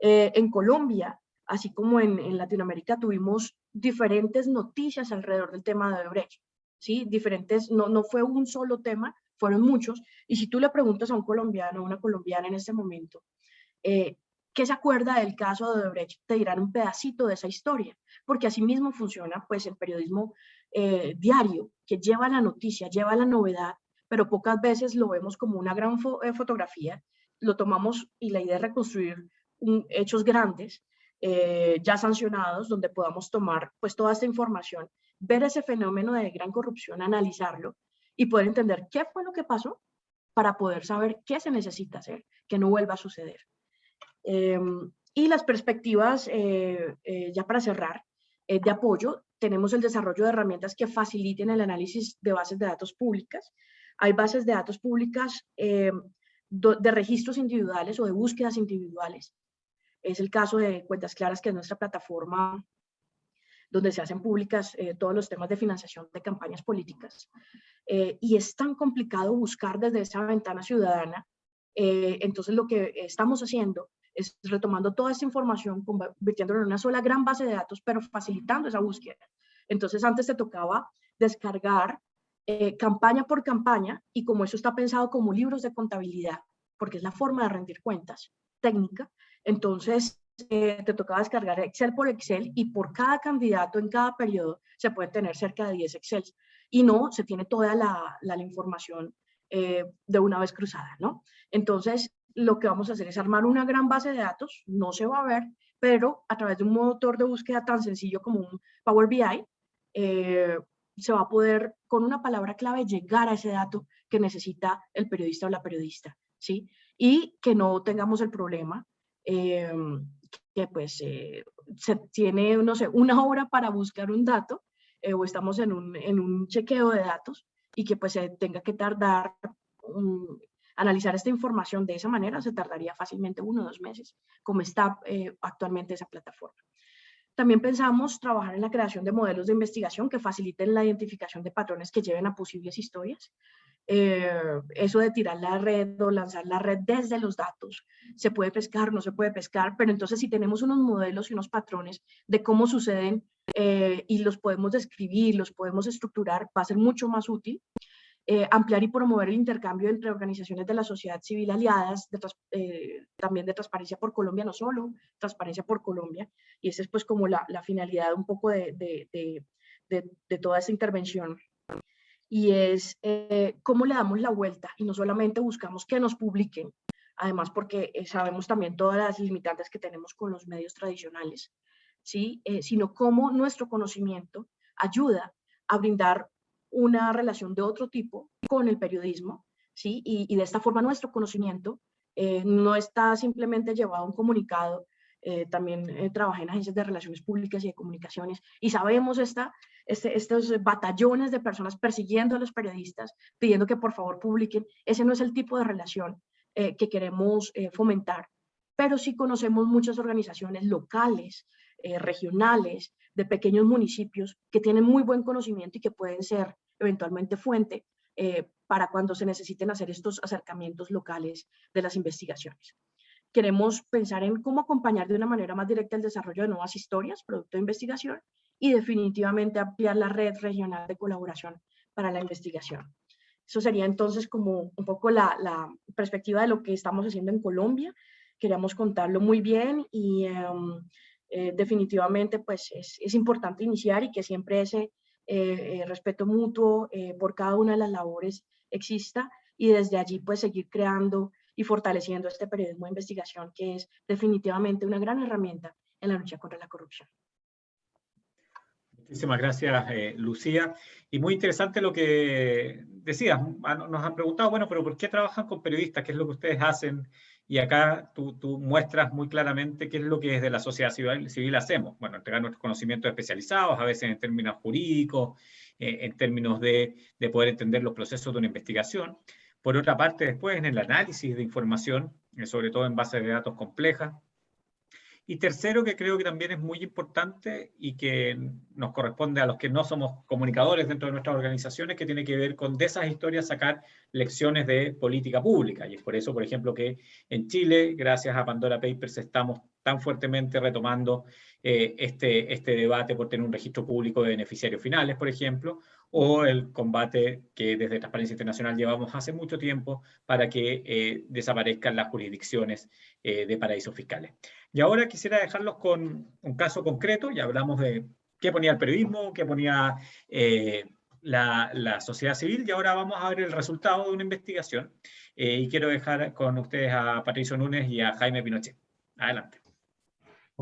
Eh, en Colombia, así como en, Latinoamérica, tuvimos diferentes noticias alrededor del tema de Odebrecht. ¿sí? Diferentes, no, no fue un solo tema, fueron muchos. Y si tú le preguntas a un colombiano o una colombiana en este momento, eh, ¿qué se acuerda del caso de Odebrecht? Te dirán un pedacito de esa historia, porque así mismo funciona pues, el periodismo eh, diario, que lleva la noticia, lleva la novedad, pero pocas veces lo vemos como una gran eh, fotografía, lo tomamos y la idea es reconstruir hechos grandes, eh, ya sancionados, donde podamos tomar pues toda esta información, ver ese fenómeno de gran corrupción, analizarlo y poder entender qué fue lo que pasó para poder saber qué se necesita hacer, que no vuelva a suceder. Em, y las perspectivas, ya para cerrar, de apoyo, tenemos el desarrollo de herramientas que faciliten el análisis de bases de datos públicas. Hay bases de datos públicas eh, de registros individuales o de búsquedas individuales. Es el caso de Cuentas Claras, que es nuestra plataforma donde se hacen públicas eh, todos los temas de financiación de campañas políticas. Eh, y es tan complicado buscar desde esa ventana ciudadana. entonces lo que estamos haciendo es retomando toda esta información, convirtiéndola en una sola gran base de datos, pero facilitando esa búsqueda. Entonces antes te tocaba descargar eh, campaña por campaña y como eso está pensado como libros de contabilidad, porque es la forma de rendir cuentas técnica, entonces eh, te tocaba descargar Excel por Excel y por cada candidato en cada periodo se puede tener cerca de 10 Excel y no se tiene toda la, la, información eh, de una vez cruzada, ¿no? Entonces, lo que vamos a hacer es armar una gran base de datos, no se va a ver, pero a través de un motor de búsqueda tan sencillo como un Power BI, eh, se va a poder, con una palabra clave, llegar a ese dato que necesita el periodista o la periodista, ¿sí? Y que no tengamos el problema eh, que pues eh, se tiene, no sé, una hora para buscar un dato o estamos en un, en un chequeo de datos y que pues se tenga que tardar un, Analizar esta información de esa manera se tardaría fácilmente uno o dos meses, como está eh, actualmente esa plataforma. También pensamos trabajar en la creación de modelos de investigación que faciliten la identificación de patrones que lleven a posibles historias. Eh, eso de tirar la red o lanzar la red desde los datos, se puede pescar, no se puede pescar, pero entonces si tenemos unos modelos y unos patrones de cómo suceden eh, y los podemos describir, los podemos estructurar, va a ser mucho más útil. Eh, ampliar y promover el intercambio entre organizaciones de la sociedad civil aliadas, eh, también de Transparencia por Colombia, no solo Transparencia por Colombia, y esa es pues como la, finalidad un poco de, de, toda esta intervención. Y es eh, cómo le damos la vuelta y no solamente buscamos que nos publiquen, además porque sabemos también todas las limitantes que tenemos con los medios tradicionales, ¿sí? sino cómo nuestro conocimiento ayuda a brindar una relación de otro tipo con el periodismo, ¿sí? Y, de esta forma nuestro conocimiento eh, no está simplemente llevado a un comunicado, eh, también eh, trabajé en agencias de relaciones públicas y de comunicaciones y sabemos esta, este, estos batallones de personas persiguiendo a los periodistas, pidiendo que por favor publiquen. Ese no es el tipo de relación que queremos fomentar, pero sí conocemos muchas organizaciones locales, regionales, de pequeños municipios que tienen muy buen conocimiento y que pueden ser eventualmente fuente eh, para cuando se necesiten hacer estos acercamientos locales de las investigaciones. Queremos pensar en cómo acompañar de una manera más directa el desarrollo de nuevas historias, producto de investigación, y definitivamente ampliar la red regional de colaboración para la investigación. Eso sería entonces como un poco la, perspectiva de lo que estamos haciendo en Colombia. Queríamos contarlo muy bien y em, eh, definitivamente pues es, es, importante iniciar y que siempre ese eh, eh, respeto mutuo eh, por cada una de las labores exista y desde allí pues seguir creando y fortaleciendo este periodismo de investigación que es definitivamente una gran herramienta en la lucha contra la corrupción. Muchísimas gracias, eh, Lucía. Y muy interesante lo que decías. Ah, nos han preguntado, bueno, pero ¿por qué trabajan con periodistas? ¿Qué es lo que ustedes hacen? Y acá tú, muestras muy claramente qué es lo que desde la sociedad civil, hacemos. Bueno, entregar nuestros conocimientos especializados, a veces en términos jurídicos, eh, en términos de, de poder entender los procesos de una investigación. Por otra parte, después en el análisis de información, eh, sobre todo en bases de datos complejas, y tercero, que creo que también es muy importante y que nos corresponde a los que no somos comunicadores dentro de nuestras organizaciones, que tiene que ver con de esas historias sacar lecciones de política pública. Y es por eso, por ejemplo, que en Chile, gracias a Pandora Papers, estamos tan fuertemente retomando eh, este, este debate por tener un registro público de beneficiarios finales, por ejemplo, o el combate que desde Transparencia Internacional llevamos hace mucho tiempo para que eh, desaparezcan las jurisdicciones eh, de paraísos fiscales. Y ahora quisiera dejarlos con un caso concreto, ya hablamos de qué ponía el periodismo, qué ponía eh, la, la, sociedad civil, y ahora vamos a ver el resultado de una investigación. y quiero dejar con ustedes a Patricio Núñez y a Jaime Pinochet. Adelante.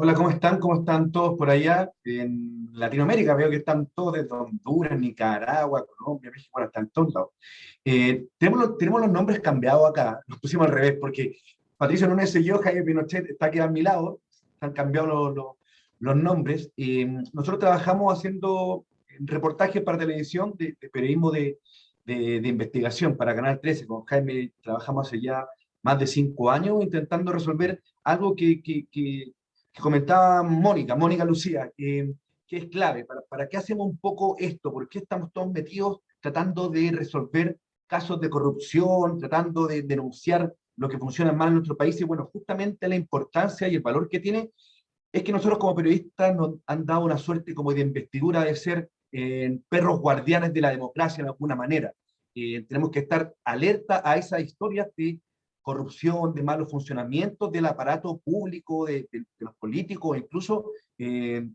Hola, ¿cómo están? ¿Cómo están todos por allá? En Latinoamérica veo que están todos desde Honduras, Nicaragua, Colombia, México, bueno, están todos lados. Eh, tenemos, los, tenemos los nombres cambiados acá, los pusimos al revés, porque Patricio Núñez y yo, Jaime Pinochet, está aquí a mi lado, han cambiado los, los, nombres. y nosotros trabajamos haciendo reportajes para televisión de, periodismo de, de, de, investigación para Canal 13. Con Jaime trabajamos hace ya más de cinco años intentando resolver algo que, que, que que comentaba Mónica, Mónica Lucía, que es clave. ¿Para, ¿Para qué hacemos un poco esto? ¿Por qué estamos todos metidos tratando de resolver casos de corrupción, tratando de denunciar lo que funciona mal en nuestro país? Y bueno, justamente la importancia y el valor que tiene es que nosotros como periodistas nos han dado una suerte como de investidura de ser eh, perros guardianes de la democracia de alguna manera. Eh, tenemos que estar alerta a esas historias de corrupción, de malos funcionamientos del aparato público, de, los políticos, incluso eh,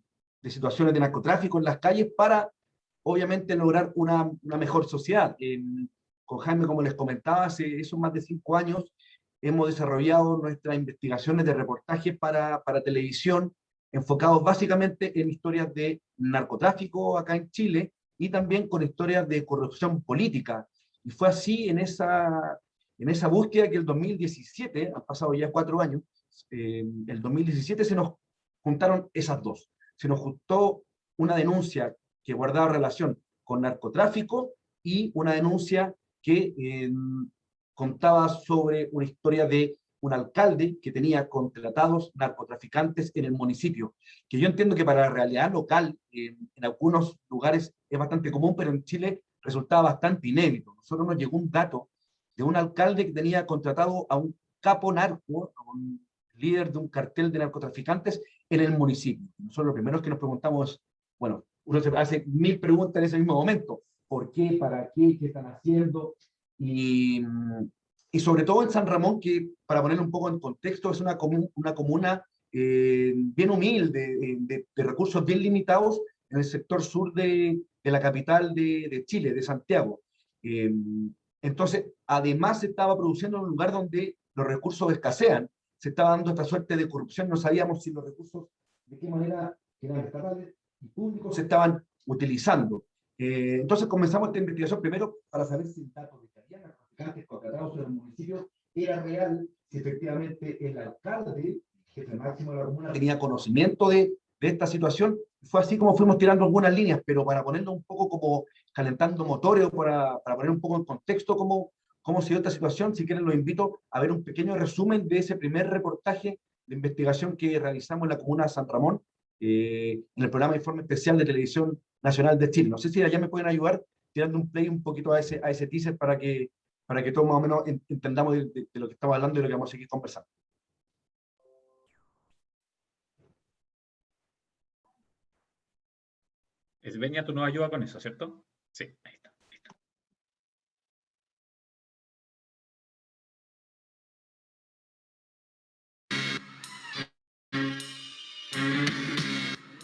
de situaciones de narcotráfico en las calles para, obviamente, lograr una, una mejor sociedad. con Jaime, como les comentaba, hace esos más de cinco años hemos desarrollado nuestras investigaciones de reportajes para, para televisión, enfocados básicamente en historias de narcotráfico acá en Chile y también con historias de corrupción política. Y fue así en esa, en esa búsqueda que el 2017, han pasado ya cuatro años, eh, el 2017 se nos juntaron esas dos. Se nos juntó una denuncia que guardaba relación con narcotráfico y una denuncia que eh, contaba sobre una historia de un alcalde que tenía contratados narcotraficantes en el municipio, que yo entiendo que para la realidad local eh, en algunos lugares es bastante común, pero en Chile resultaba bastante inédito. Nosotros nos llegó un dato de un alcalde que tenía contratado a un capo narco, a un líder de un cartel de narcotraficantes en el municipio. Nosotros lo primero que nos preguntamos, bueno, uno se hace mil preguntas en ese mismo momento. ¿Por qué? ¿Para qué? ¿Qué están haciendo? Y, sobre todo en San Ramón, que para ponerlo un poco en contexto, es una, una comuna eh, bien humilde, de, de, recursos bien limitados en el sector sur de, de la capital de, de, Chile, de Santiago. Eh, entonces, además se estaba produciendo en un lugar donde los recursos escasean, se estaba dando esta suerte de corrupción, no sabíamos si los recursos, de qué manera, eran estatales y públicos, se estaban utilizando. Eh, entonces comenzamos esta investigación primero para saber si el dato de que había narcotraficantes contratados en el municipio era real, si efectivamente el alcalde, jefe máximo de la comuna, tenía conocimiento de, de esta situación. Fue así como fuimos tirando algunas líneas, pero para ponerlo un poco como calentando motores para, para poner un poco en contexto cómo, cómo se dio esta situación. Si quieren, los invito a ver un pequeño resumen de ese primer reportaje de investigación que realizamos en la comuna de San Ramón, eh, en el programa Informe Especial de Televisión Nacional de Chile. No sé si allá me pueden ayudar tirando un play un poquito a ese, a ese teaser para que, para que todos más o menos entendamos de, lo que estamos hablando y lo que vamos a seguir conversando. Esbeña, tú nos ayudas con eso, ¿cierto? Sí, ahí está.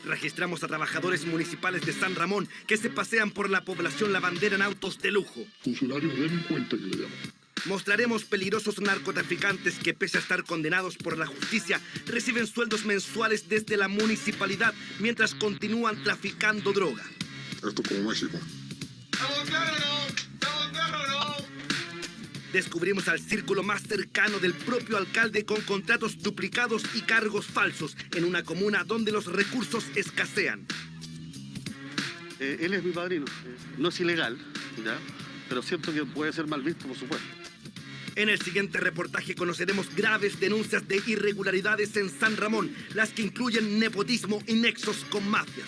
Registramos a trabajadores municipales de San Ramón que se pasean por la población lavandera en autos de lujo. Funcionarios, que le llaman. Mostraremos peligrosos narcotraficantes que pese a estar condenados por la justicia, reciben sueldos mensuales desde la municipalidad mientras continúan traficando droga. Esto es como México. Descubrimos al círculo más cercano del propio alcalde con contratos duplicados y cargos falsos en una comuna donde los recursos escasean. Eh, él es mi padrino. No es ilegal, ¿ya? pero siento que puede ser mal visto, por supuesto. En el siguiente reportaje conoceremos graves denuncias de irregularidades en San Ramón, las que incluyen nepotismo y nexos con mafias.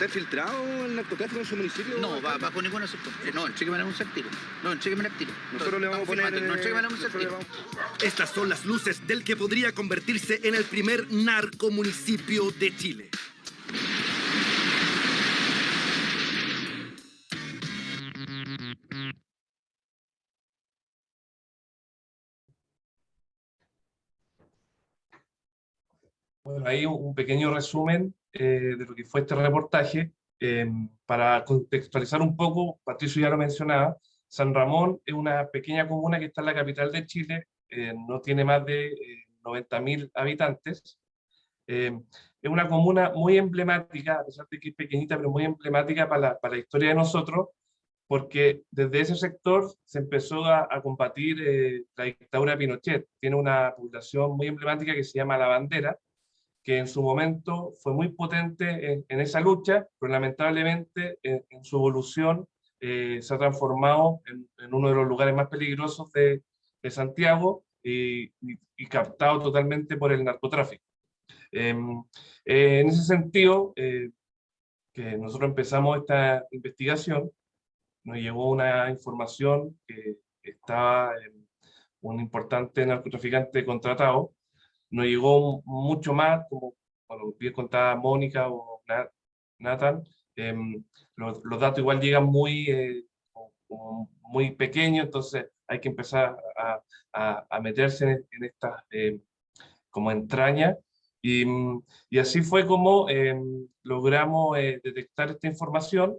¿Está infiltrado el narcotráfico en su municipio? No, va, bajo ninguna circunstancia. No, en Cheque un tiro. No, en Cheque Manuel tiro. Nosotros le vamos a poner... No, en un vamos- Estas son las luces del que podría convertirse en el primer narcomunicipio de Chile. Bueno, ahí un un pequeño resumen eh, de lo que fue este reportaje. Eh, para contextualizar un poco, Patricio ya lo mencionaba, San Ramón es una pequeña comuna que está en la capital de Chile, eh, no tiene más de eh, 90.000 habitantes. Eh, es una comuna muy emblemática, a pesar de que es pequeñita, pero muy emblemática para la, para la historia de nosotros, porque desde ese sector se empezó a, a combatir eh, la dictadura de Pinochet. Tiene una población muy emblemática que se llama La Bandera, que en su momento fue muy potente en, en esa lucha, pero lamentablemente en, en su evolución eh, se ha transformado en, en uno de los lugares más peligrosos de, de Santiago y, y- y captado totalmente por el narcotráfico. Em, eh, en ese sentido, eh, que nosotros empezamos esta investigación, nos llegó una información que estaba un importante narcotraficante contratado, nos llegó mucho más, como bueno, bien contaba Mónica o Na- Nathan, em, los, los datos igual llegan muy, eh, muy pequeños, entonces hay que empezar a, a- a meterse en, en estas em, como entrañas, y, mm, y así fue como em, logramos eh, detectar esta información,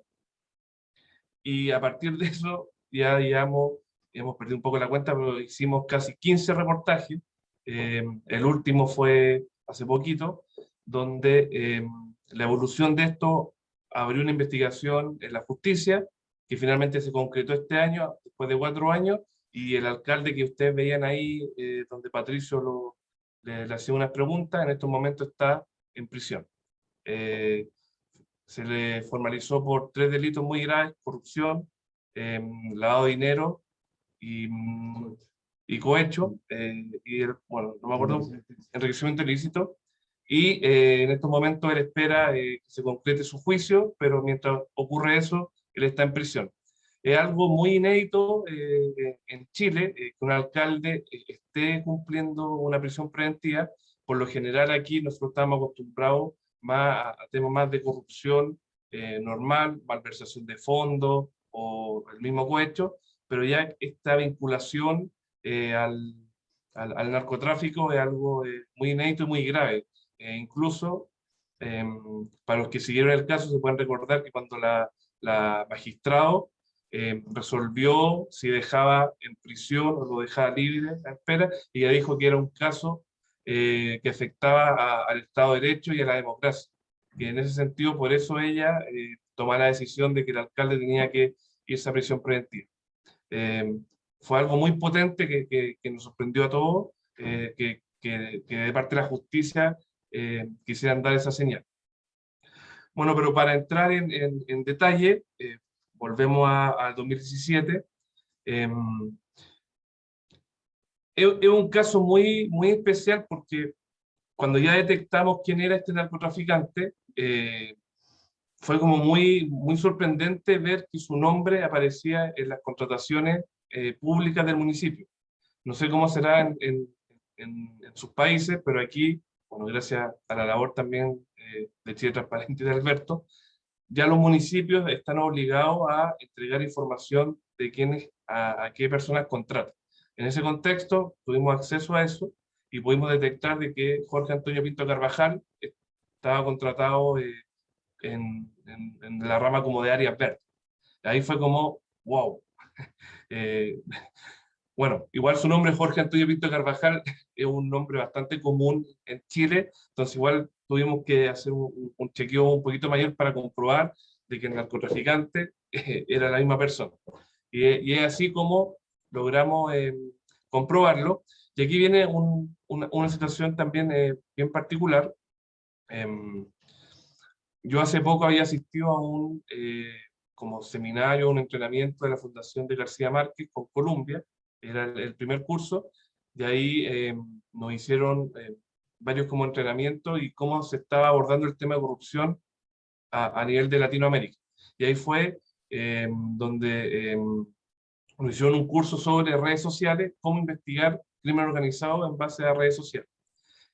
y a partir de eso ya digamos, hemos perdido un poco la cuenta, pero hicimos casi 15 reportajes, eh, el último fue hace poquito, donde eh, la evolución de esto abrió una investigación en la justicia, que finalmente se concretó este año, después de cuatro años, y el alcalde que ustedes veían ahí, eh, donde Patricio lo, le, le hacía unas preguntas, en estos momentos está en prisión. Eh, se le formalizó por tres delitos muy graves, corrupción, eh, lavado de dinero y, mm, y cohecho, eh, y el- bueno, no me acuerdo, enriquecimiento ilícito, y eh, en estos momentos él espera eh, que se concrete su juicio, pero mientras ocurre eso, él está en prisión. Es algo muy inédito eh, en Chile, eh, que un alcalde eh, esté cumpliendo una prisión preventiva. Por lo general aquí nosotros estamos acostumbrados más a, a temas más de corrupción normal, malversación de fondos o el mismo cohecho, pero ya esta vinculación eh, al, al, al narcotráfico es algo eh, muy inédito y muy grave. Eh, incluso, em, para los que siguieron el caso, se pueden recordar que cuando la, la magistrado em, resolvió si dejaba en prisión o lo dejaba libre a espera, ella dijo que era un caso eh, que afectaba a- al Estado de Derecho y a la democracia. Y en ese sentido, por eso ella eh, tomó la decisión de que el alcalde tenía que irse a prisión preventiva. Eh, fue algo muy potente que, que- que nos sorprendió a todos, eh, que, que- de parte de la justicia eh, quisieran dar esa señal. Bueno, pero para entrar en, en- en detalle, eh, volvemos al 2017. em, es, es un caso muy, muy especial porque cuando ya detectamos quién era este narcotraficante, eh, fue como muy, muy sorprendente ver que su nombre aparecía en las contrataciones eh, públicas del municipio. No sé cómo será en, sus países, pero aquí, bueno, gracias a la labor también eh, de Chile Transparente y de Alberto, ya los municipios están obligados a entregar información de quiénes, a, qué personas contratan. En ese contexto, tuvimos acceso a eso y pudimos detectar de que Jorge Antonio Pinto Carvajal estaba contratado eh, en, en- en la rama como de áreas verdes. Ahí fue como, wow, Eh, bueno, igual su nombre Jorge Antonio Pinto Carvajal es un nombre bastante común en Chile, entonces igual tuvimos que hacer un, chequeo un poquito mayor para comprobar de que el narcotraficante era la misma persona. Y, es así como logramos eh, comprobarlo. Y aquí viene una, situación también eh, bien particular. Em, yo hace poco había asistido a un eh, como seminario, un entrenamiento de la Fundación de García Márquez con Colombia, era el, primer curso, de ahí em, nos hicieron varios como entrenamiento y cómo se estaba abordando el tema de corrupción a, nivel de Latinoamérica. Y ahí fue em, donde em, nos hicieron un curso sobre redes sociales, cómo investigar crimen organizado en base a redes sociales.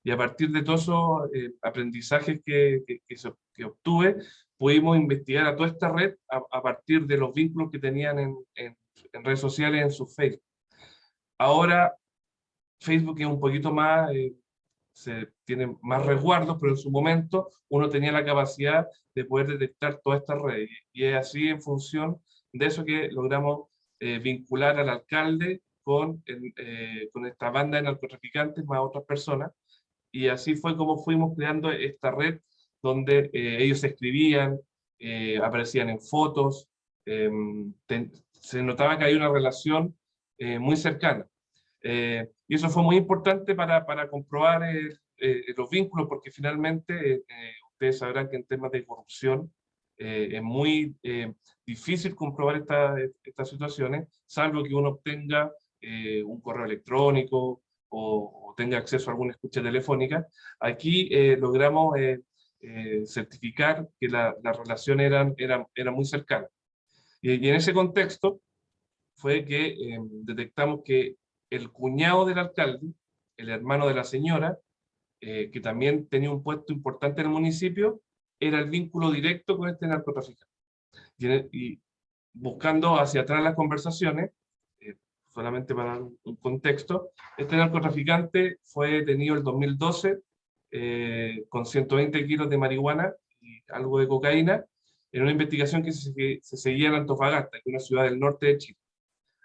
Y a partir de todos esos eh, aprendizajes que, que, obtuve, pudimos investigar a toda esta red a, partir de los vínculos que tenían en, en, en, redes sociales en su Facebook. Ahora, Facebook es un poquito más eh, se tienen más resguardos, pero en su momento uno tenía la capacidad de poder detectar todas estas redes. Y es así en función de eso que logramos eh, vincular al alcalde con, eh, con esta banda de narcotraficantes más otras personas. Y así fue como fuimos creando esta red donde eh, ellos escribían, aparecían en fotos, em, se notaba que hay una relación muy cercana. Eh, y eso fue muy importante para, para comprobar eh, eh, los vínculos, porque finalmente ustedes sabrán que en temas de corrupción es muy difícil comprobar estas situaciones, salvo que uno obtenga un correo electrónico o, tenga acceso a alguna escucha telefónica. Aquí logramos certificar que la, la relación era, era, era muy cercana. Y, y, en ese contexto fue que detectamos que el cuñado del alcalde, el hermano de la señora, eh, que también tenía un puesto importante en el municipio, era el vínculo directo con este narcotraficante. Y, buscando hacia atrás las conversaciones, eh, solamente para un, contexto, este narcotraficante fue detenido el 2012 eh, con 120 kilos de marihuana y algo de cocaína, en una investigación que se, se seguía en Antofagasta, que es una ciudad del norte de Chile.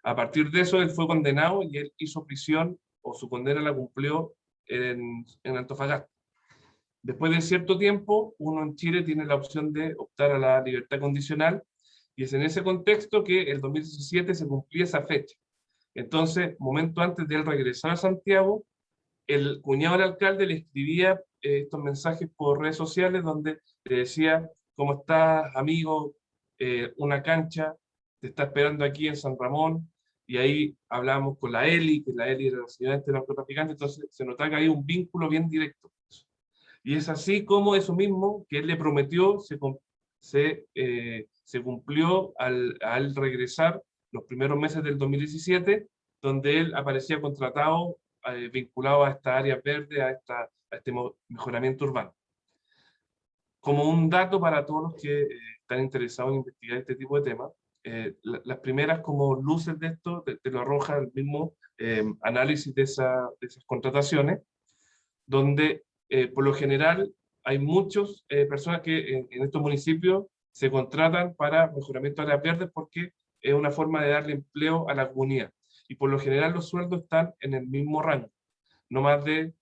A partir de eso, él fue condenado y él hizo prisión, o su condena la cumplió en, en Antofagasta. Después de cierto tiempo, uno en Chile tiene la opción de optar a la libertad condicional, y es en ese contexto que el 2017 se cumplía esa fecha. Entonces, momento antes de él regresar a Santiago, el cuñado del alcalde le escribía eh, estos mensajes por redes sociales donde le decía, ¿cómo estás, amigo? Eh, una cancha, te está esperando aquí en San Ramón, y ahí hablamos con la Eli, que la Eli era la señora este narcotraficante, entonces se notaba que hay un vínculo bien directo. Y es así como eso mismo que él le prometió se, se, eh, se cumplió al, al, regresar los primeros meses del 2017, donde él aparecía contratado, eh, vinculado a esta área verde, a, esta, a este mejoramiento urbano. Como un dato para todos los que eh, están interesados en investigar este tipo de temas, eh, las primeras como luces de esto te, lo arroja el mismo eh, análisis de, esa, de, esas contrataciones, donde eh, por lo general hay muchas personas que en, estos municipios se contratan para mejoramiento de áreas verdes porque es una forma de darle empleo a la comunidad. Y por lo general los sueldos están en el mismo rango, no más de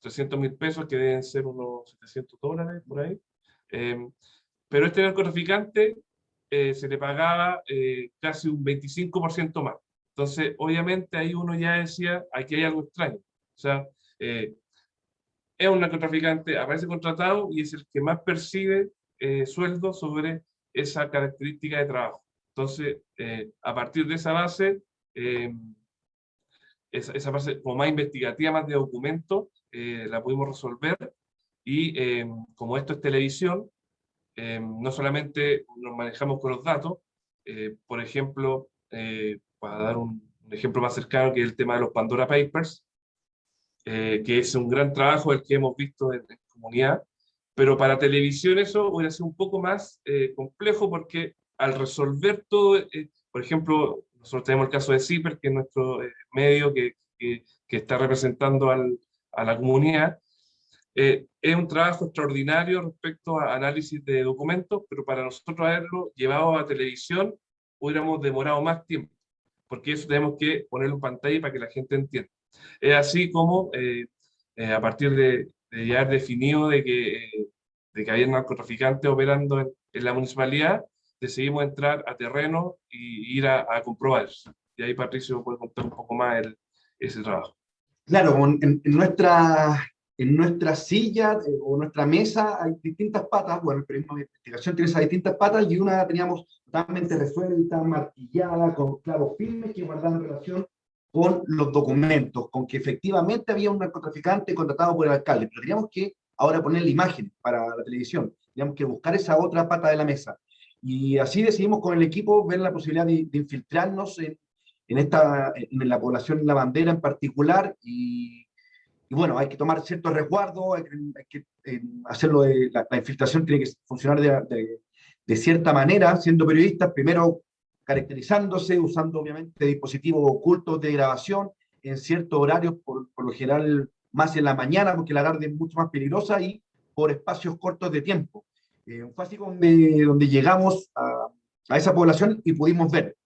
300 mil pesos, que deben ser unos 700 dólares por ahí. pero este narcotraficante eh, se le pagaba eh, casi un 25% más. Entonces, obviamente ahí uno ya decía, aquí hay algo extraño. O sea, eh, es un narcotraficante, aparece contratado y es el que más percibe sueldo sobre esa característica de trabajo. Entonces, a partir de esa base, esa, esa, base como más investigativa, más de documento, la pudimos resolver y como esto es televisión, Em, no solamente nos manejamos con los datos, eh, por ejemplo, eh, para dar un, ejemplo más cercano, que es el tema de los Pandora Papers, eh, que es un gran trabajo el que hemos visto en, comunidad, pero para televisión eso hubiera sido un poco más complejo porque al resolver todo, por ejemplo, nosotros tenemos el caso de CIPER, que es nuestro medio que, que, que, está representando al, a la comunidad, eh, es un trabajo extraordinario respecto a análisis de documentos, pero para nosotros haberlo llevado a televisión hubiéramos demorado más tiempo, porque eso tenemos que ponerlo en pantalla para que la gente entienda. Es así como eh, eh, a partir de, de, ya definido de que, de que había narcotraficantes operando en, la municipalidad, decidimos entrar a terreno y ir a, a comprobar. Y ahí Patricio puede contar un poco más ese trabajo. Claro, en, nuestra, en nuestra silla eh, o nuestra mesa hay distintas patas, bueno, el periodismo de investigación tiene esas distintas patas y una la teníamos totalmente resuelta, martillada, con clavos firmes que guardaban relación con los documentos, con que efectivamente había un narcotraficante contratado por el alcalde, pero teníamos que ahora ponerle imagen para la televisión, teníamos que buscar esa otra pata de la mesa. Y así decidimos con el equipo ver la posibilidad de, infiltrarnos en, en, esta, en la población La Bandera en particular, y, bueno, hay que tomar ciertos resguardos, hay, que eh, hacerlo, la, infiltración tiene que funcionar de, de, de cierta manera, siendo periodistas, primero caracterizándose, usando obviamente dispositivos ocultos de grabación en ciertos horarios, por, por, lo general más en la mañana, porque la tarde es mucho más peligrosa, y por espacios cortos de tiempo. Eh, fue así donde, donde llegamos a, a, esa población y pudimos ver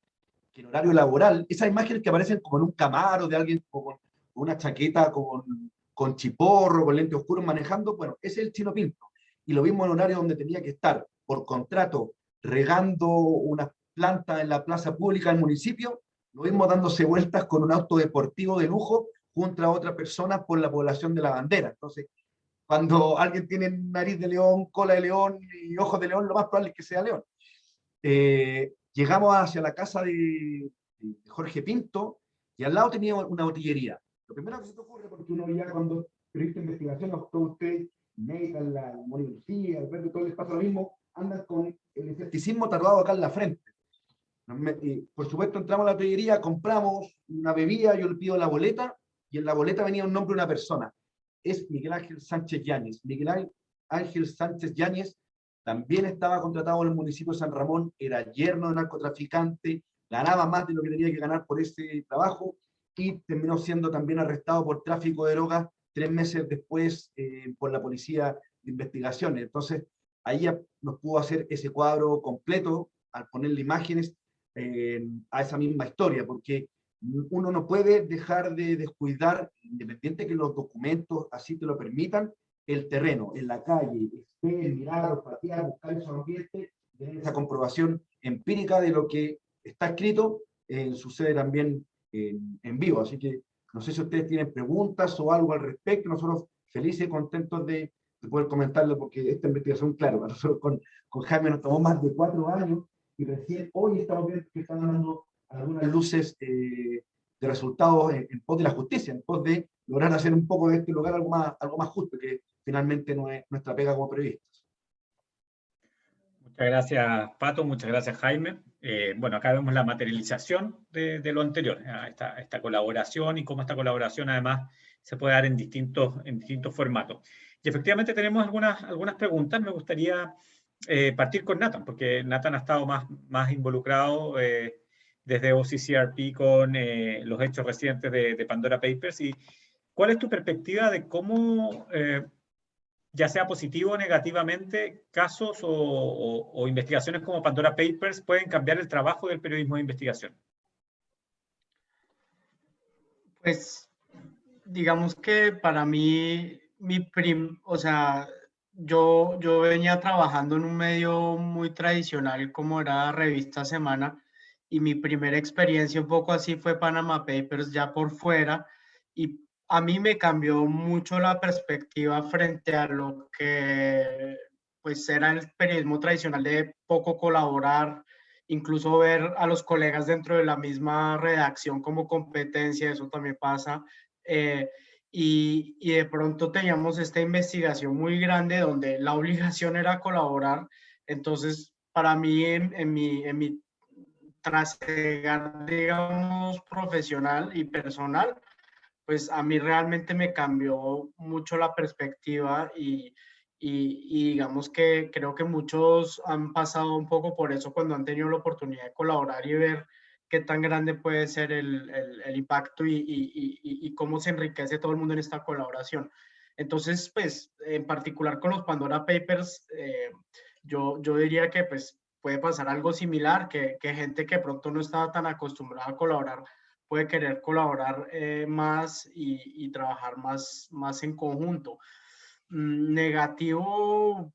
que en horario laboral, esas imágenes que aparecen como en un camaro de alguien con una chaqueta con, con chiporro, con lentes oscuros manejando, bueno, ese es el chino pinto. Y lo vimos en horario donde tenía que estar por contrato regando unas plantas en la plaza pública del municipio, lo vimos dándose vueltas con un auto deportivo de lujo junto a otra persona por la población de la bandera. Entonces, cuando alguien tiene nariz de león, cola de león y ojos de león, lo más probable es que sea león. Eh, llegamos hacia la casa de, de, Jorge Pinto y al lado tenía una botillería. Lo primero que se te ocurre, porque uno ya cuando periodista investigación, todos ustedes, Nathan, la Moni Lucía, Alberto, todo les pasa lo mismo, andan con el escepticismo tatuado acá en la frente. Y, por supuesto, entramos a la botillería, compramos una bebida, yo le pido la boleta, y en la boleta venía un nombre de una persona. Es Miguel Ángel Sánchez Yáñez. Miguel Ángel Sánchez Yáñez también estaba contratado en el municipio de San Ramón, era yerno de narcotraficante, ganaba más de lo que tenía que ganar por ese trabajo, y terminó siendo también arrestado por tráfico de drogas tres meses después eh, por la policía de investigaciones. Entonces, ahí nos pudo hacer ese cuadro completo al ponerle imágenes eh, a esa misma historia, porque uno no puede dejar de descuidar, independiente que los documentos así te lo permitan, el terreno, en la calle, ver, mirar, patear, buscar esos ambientes, esa comprobación empírica de lo que está escrito, eh, sucede también en, en, vivo. Así que no sé si ustedes tienen preguntas o algo al respecto, nosotros felices y contentos de, de poder comentarlo, porque esta investigación, claro, nosotros con, con Jaime nos tomó más de cuatro años, y recién hoy estamos viendo que están dando algunas luces eh, de resultados en, en, pos de la justicia, en pos de lograr hacer un poco de este lugar algo más, algo más justo, que finalmente no es nuestra pega como periodistas. Muchas gracias, Pato, muchas gracias, Jaime. Eh, bueno, acá vemos la materialización de, de lo anterior, esta, esta, colaboración y cómo esta colaboración además se puede dar en distintos, en distintos formatos. Y efectivamente tenemos algunas, algunas preguntas, me gustaría eh, partir con Nathan, porque Nathan ha estado más, más involucrado eh, desde OCCRP con eh, los hechos recientes de, Pandora Papers. ¿Y cuál es tu perspectiva de cómo, eh, ya sea positivo o negativamente, casos o, o, investigaciones como Pandora Papers pueden cambiar el trabajo del periodismo de investigación? Pues, digamos que para mí, mi prim, o sea, yo, yo venía trabajando en un medio muy tradicional como era Revista Semana y mi primera experiencia un poco así fue Panama Papers ya por fuera y a mí me cambió mucho la perspectiva frente a lo que pues era el periodismo tradicional de poco colaborar, incluso ver a los colegas dentro de la misma redacción como competencia, eso también pasa. Eh, y, y, de pronto teníamos esta investigación muy grande donde la obligación era colaborar. Entonces, para mí, en, en mi, en mi trasegar, digamos, profesional y personal, pues a mí realmente me cambió mucho la perspectiva y, y, y, digamos que creo que muchos han pasado un poco por eso cuando han tenido la oportunidad de colaborar y ver qué tan grande puede ser el, el, el impacto y, y, cómo se enriquece todo el mundo en esta colaboración. Entonces, pues, en particular con los Pandora Papers, eh, yo, yo diría que, pues, puede pasar algo similar, que, que gente que pronto no estaba tan acostumbrada a colaborar puede querer colaborar eh, más y, trabajar más, más en conjunto. Mm, negativo,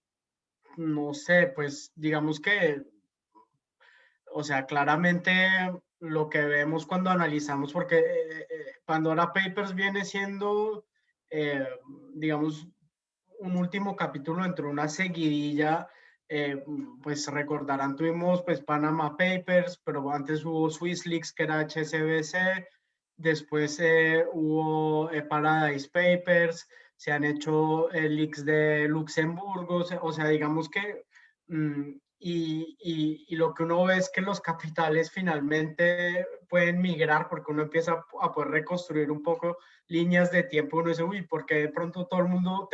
no sé, pues digamos que, o sea, claramente lo que vemos cuando analizamos, porque eh, eh, Pandora Papers viene siendo, eh, digamos, un último capítulo entre una seguidilla, pues recordarán, tuvimos pues Panama Papers, pero antes hubo Swiss Leaks, que era HSBC, después hubo Paradise Papers, se han hecho leaks de Luxemburgo, o sea, digamos que mm, y, y, lo que uno ve es que los capitales finalmente pueden migrar porque uno empieza a poder reconstruir un poco líneas de tiempo. Uno dice, uy, porque de pronto todo el mundo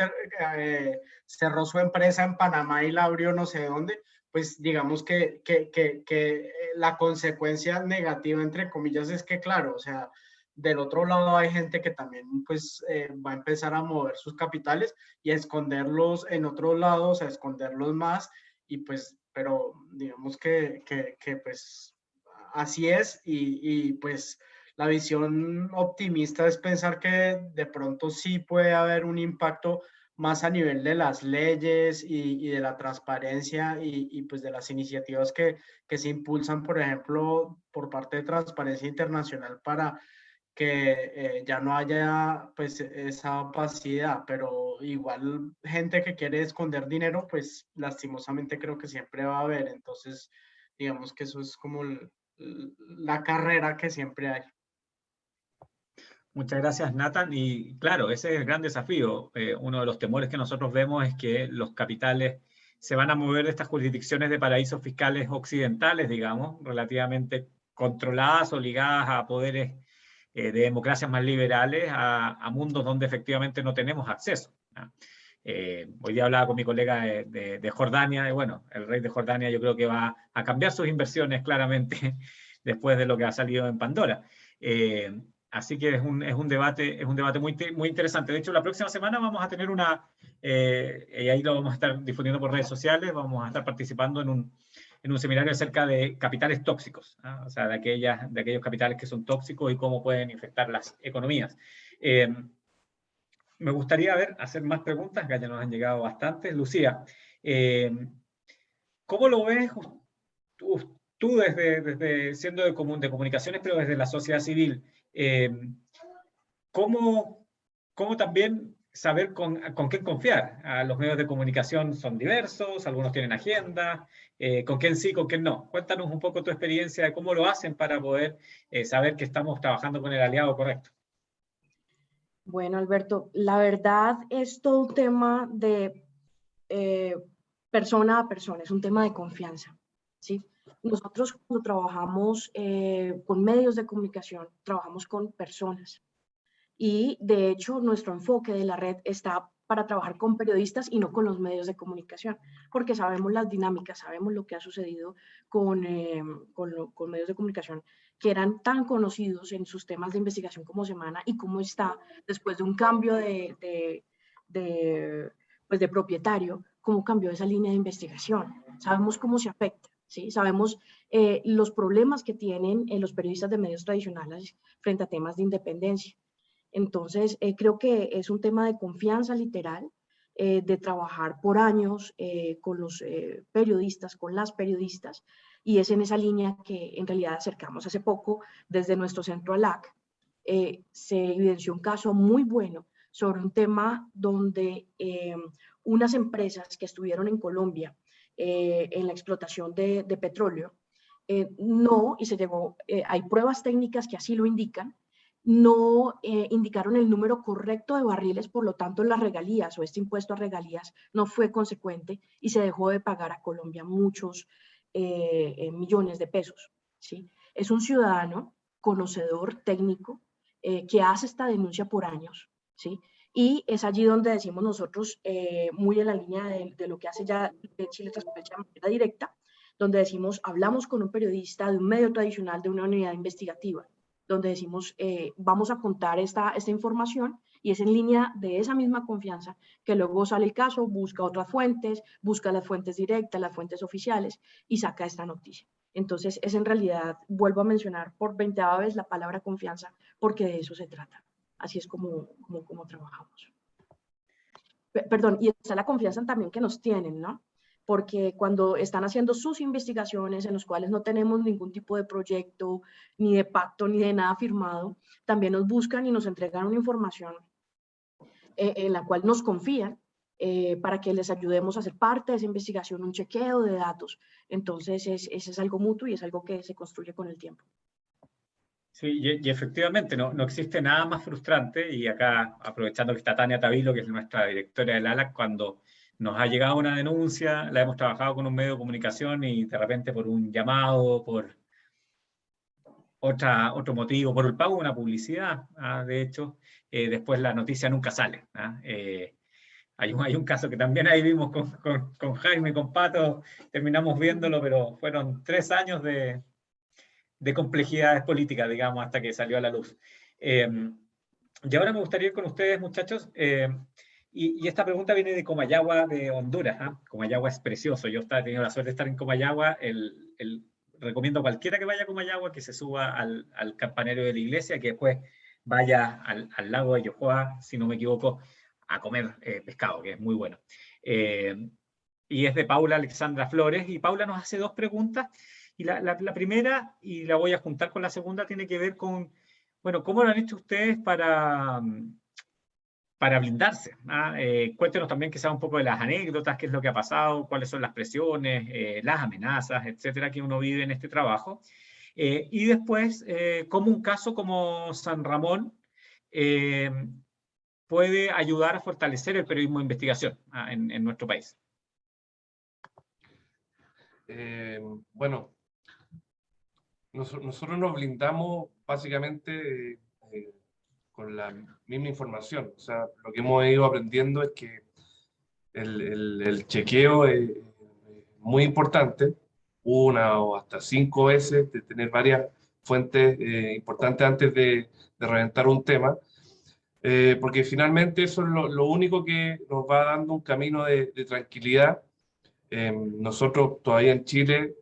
eh, cerró su empresa en Panamá y la abrió no sé dónde. Pues digamos que, que, que, que la consecuencia negativa, entre comillas, es que, claro, o sea, del otro lado hay gente que también pues eh, va a empezar a mover sus capitales y a esconderlos en otros lados, a esconderlos más y pues pero digamos que, que, pues así es y, y, pues la visión optimista es pensar que de pronto sí puede haber un impacto más a nivel de las leyes y, y de la transparencia y, y, pues de las iniciativas que, que se impulsan, por ejemplo, por parte de Transparencia Internacional para que eh, ya no haya pues esa opacidad, pero igual gente que quiere esconder dinero, pues lastimosamente creo que siempre va a haber. Entonces, digamos que eso es como la carrera que siempre hay. Muchas gracias, Nathan. Y claro, ese es el gran desafío. Eh, uno de los temores que nosotros vemos es que los capitales se van a mover de estas jurisdicciones de paraísos fiscales occidentales, digamos, relativamente controladas o ligadas a poderes eh, de democracias más liberales a, mundos donde efectivamente no tenemos acceso. Eh, hoy día hablaba con mi colega de, Jordania, y bueno, el rey de Jordania yo creo que va a cambiar sus inversiones claramente después de lo que ha salido en Pandora. Eh, así que es un, es un, debate, es un debate muy, muy interesante. De hecho, la próxima semana vamos a tener una, y ahí lo vamos a estar difundiendo por redes sociales, vamos a estar participando en un, en un seminario acerca de capitales tóxicos, ¿ah? o sea, de, aquellas, de aquellos capitales que son tóxicos y cómo pueden infectar las economías. Me gustaría ver, hacer más preguntas, que ya nos han llegado bastantes. Lucía, eh, ¿cómo lo ves tú, desde, siendo de, de, comunicaciones, pero desde la sociedad civil? Eh, ¿cómo, ¿Cómo también saber con, con quién confiar. Ah, los medios de comunicación son diversos, algunos tienen agenda, eh, con quién sí, con quién no. Cuéntanos un poco tu experiencia de cómo lo hacen para poder saber que estamos trabajando con el aliado correcto. Bueno, Alberto, la verdad es todo un tema de eh, persona a persona, es un tema de confianza. ¿sí? Nosotros cuando trabajamos con medios de comunicación, trabajamos con personas y de hecho nuestro enfoque de la red está para trabajar con periodistas y no con los medios de comunicación, porque sabemos las dinámicas, sabemos lo que ha sucedido con, eh, con, medios de comunicación que eran tan conocidos en sus temas de investigación como Semana y cómo está después de un cambio de, de, pues de propietario, cómo cambió esa línea de investigación. Sabemos cómo se afecta. ¿Sí? Sabemos eh, los problemas que tienen eh, los periodistas de medios tradicionales frente a temas de independencia. Entonces, eh, creo que es un tema de confianza literal, eh, de trabajar por años eh, con los periodistas, con las periodistas, y es en esa línea que en realidad acercamos. Hace poco, desde nuestro centro ALAC, se evidenció un caso muy bueno sobre un tema donde unas empresas que estuvieron en Colombia en la explotación de, de petróleo, no, y se llegó, hay pruebas técnicas que así lo indican, no eh, indicaron el número correcto de barriles, por lo tanto las regalías o este impuesto a regalías no fue consecuente y se dejó de pagar a Colombia muchos eh, eh, millones de pesos. ¿sí? Es un ciudadano conocedor técnico que hace esta denuncia por años. ¿sí? Y es allí donde decimos nosotros, muy en la línea de, lo que hace ya Chile Transparencia de manera directa, donde decimos, hablamos con un periodista de un medio tradicional, de una unidad investigativa, donde decimos, eh, vamos a contar esta, esta información y es en línea de esa misma confianza que luego sale el caso, busca otras fuentes, busca las fuentes directas, las fuentes oficiales y saca esta noticia. Entonces, es en realidad, vuelvo a mencionar por 20 vez la palabra confianza, porque de eso se trata. Así es como, como, como trabajamos. perdón, y está la confianza también que nos tienen, ¿no? Porque cuando están haciendo sus investigaciones en los cuales no tenemos ningún tipo de proyecto, ni de pacto, ni de nada firmado, también nos buscan y nos entregan una información eh, en la cual nos confían eh, para que les ayudemos a hacer parte de esa investigación, un chequeo de datos. Entonces, es, ese es algo mutuo y es algo que se construye con el tiempo. Sí, y, efectivamente no, no, existe nada más frustrante, y acá aprovechando que está Tania Tabilo, que es nuestra directora del ALAC, cuando nos ha llegado una denuncia, la hemos trabajado con un medio de comunicación y de repente por un llamado, por otra, otro motivo, por el pago de una publicidad, ¿ah? de hecho, eh, después la noticia nunca sale. ¿ah? Eh, hay, un, hay un caso que también ahí vimos con, con, con, Jaime, con Pato, terminamos viéndolo, pero fueron tres años de, de complejidades políticas, digamos, hasta que salió a la luz. Eh, y ahora me gustaría ir con ustedes, muchachos, y, esta pregunta viene de Comayagua, de Honduras. ¿ah? Comayagua es precioso. Yo he tenido la suerte de estar en Comayagua. Recomiendo a cualquiera que vaya a Comayagua que se suba al, al campanario de la iglesia, que después vaya al, lago de Yohoa, si no me equivoco, a comer eh, pescado, que es muy bueno. Eh, y es de Paula Alexandra Flores. Y Paula nos hace dos preguntas. Y la, la, la, primera, y la voy a juntar con la segunda, tiene que ver con, bueno, ¿cómo lo han hecho ustedes para para blindarse. ¿ah? Eh, cuéntenos también sea un poco de las anécdotas, qué es lo que ha pasado, cuáles son las presiones, eh, las amenazas, etcétera, que uno vive en este trabajo. Eh, y después, cómo un caso como San Ramón puede ayudar a fortalecer el periodismo de investigación ¿ah? en, nuestro país. bueno, nosotros nos blindamos básicamente con la misma información. O sea, lo que hemos ido aprendiendo es que el, el, chequeo es muy importante, una o hasta cinco veces, de tener varias fuentes eh, importantes antes de, de, reventar un tema, eh, porque finalmente eso es lo, lo, único que nos va dando un camino de, de tranquilidad. Eh, nosotros todavía en Chile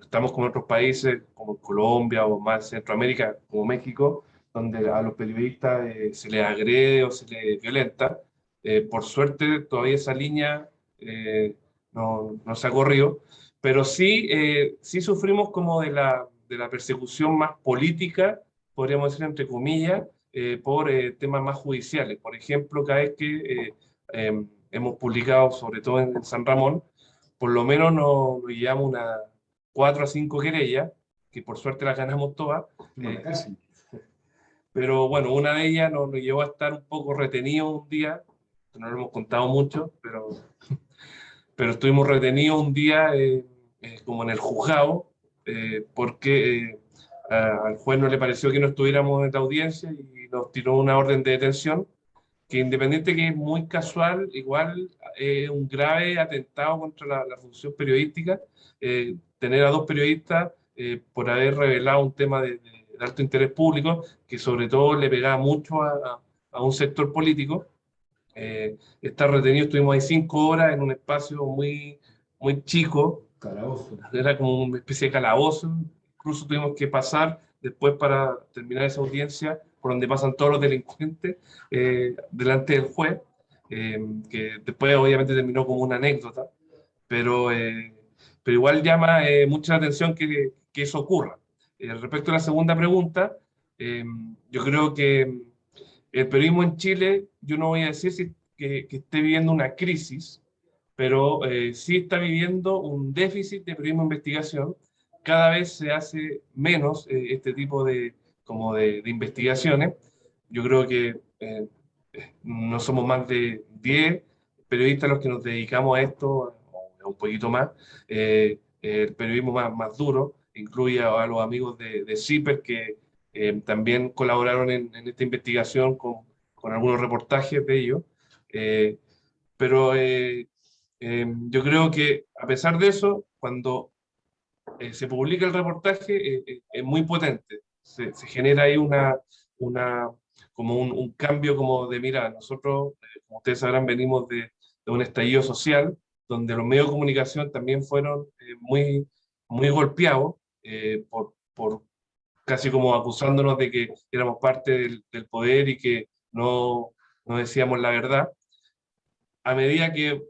estamos con otros países como Colombia o más Centroamérica, como México, donde a los periodistas eh, se les agrede o se les violenta. Eh, por suerte, todavía esa línea eh, no, no, se ha corrido, pero sí, sí sufrimos como de la, de la persecución más política, podríamos decir entre comillas, por temas más judiciales. Por ejemplo, cada vez que em, hemos publicado, sobre todo en San Ramón, por lo menos nos, nos llevamos una cuatro a cinco querellas, que por suerte las ganamos todas. Pero bueno, una de ellas nos, llevó a estar un poco retenidos un día, no lo hemos contado mucho, pero, pero estuvimos retenidos un día eh, eh, como en el juzgado, eh, porque al juez no le pareció que no estuviéramos en la audiencia y nos tiró una orden de detención, que independiente que es muy casual, igual es un grave atentado contra la, función periodística, tener a dos periodistas por haber revelado un tema de alto interés público, que sobre todo le pegaba mucho a, a un sector político. Eh, estar retenido, estuvimos ahí cinco horas en un espacio muy, muy chico. Calabozo. Era como una especie de calabozo. Incluso tuvimos que pasar después para terminar esa audiencia por donde pasan todos los delincuentes eh, delante del juez, eh, que después obviamente terminó como una anécdota, pero, eh, pero igual llama mucha atención que, que eso ocurra. Eh, respecto a la segunda pregunta, eh, yo creo que el periodismo en Chile, yo no voy a decir que, esté viviendo una crisis, pero eh, sí está viviendo un déficit de periodismo de investigación. Cada vez se hace menos este tipo de, como de, investigaciones. Yo creo que no somos más de 10 periodistas los que nos dedicamos a esto, un poquito más, el periodismo más, más duro incluye a, los amigos de, de CIPER que eh, también colaboraron en, esta investigación con, con, algunos reportajes de ellos. Eh, pero eh, yo creo que a pesar de eso, cuando se publica el reportaje es muy potente. se, genera ahí una, una, como un, cambio como de, mira, nosotros, eh, como ustedes sabrán, venimos de, de, un estallido social, donde los medios de comunicación también fueron eh, muy, muy golpeados eh, por, por, casi como acusándonos de que éramos parte del, del poder y que no, no decíamos la verdad. A medida que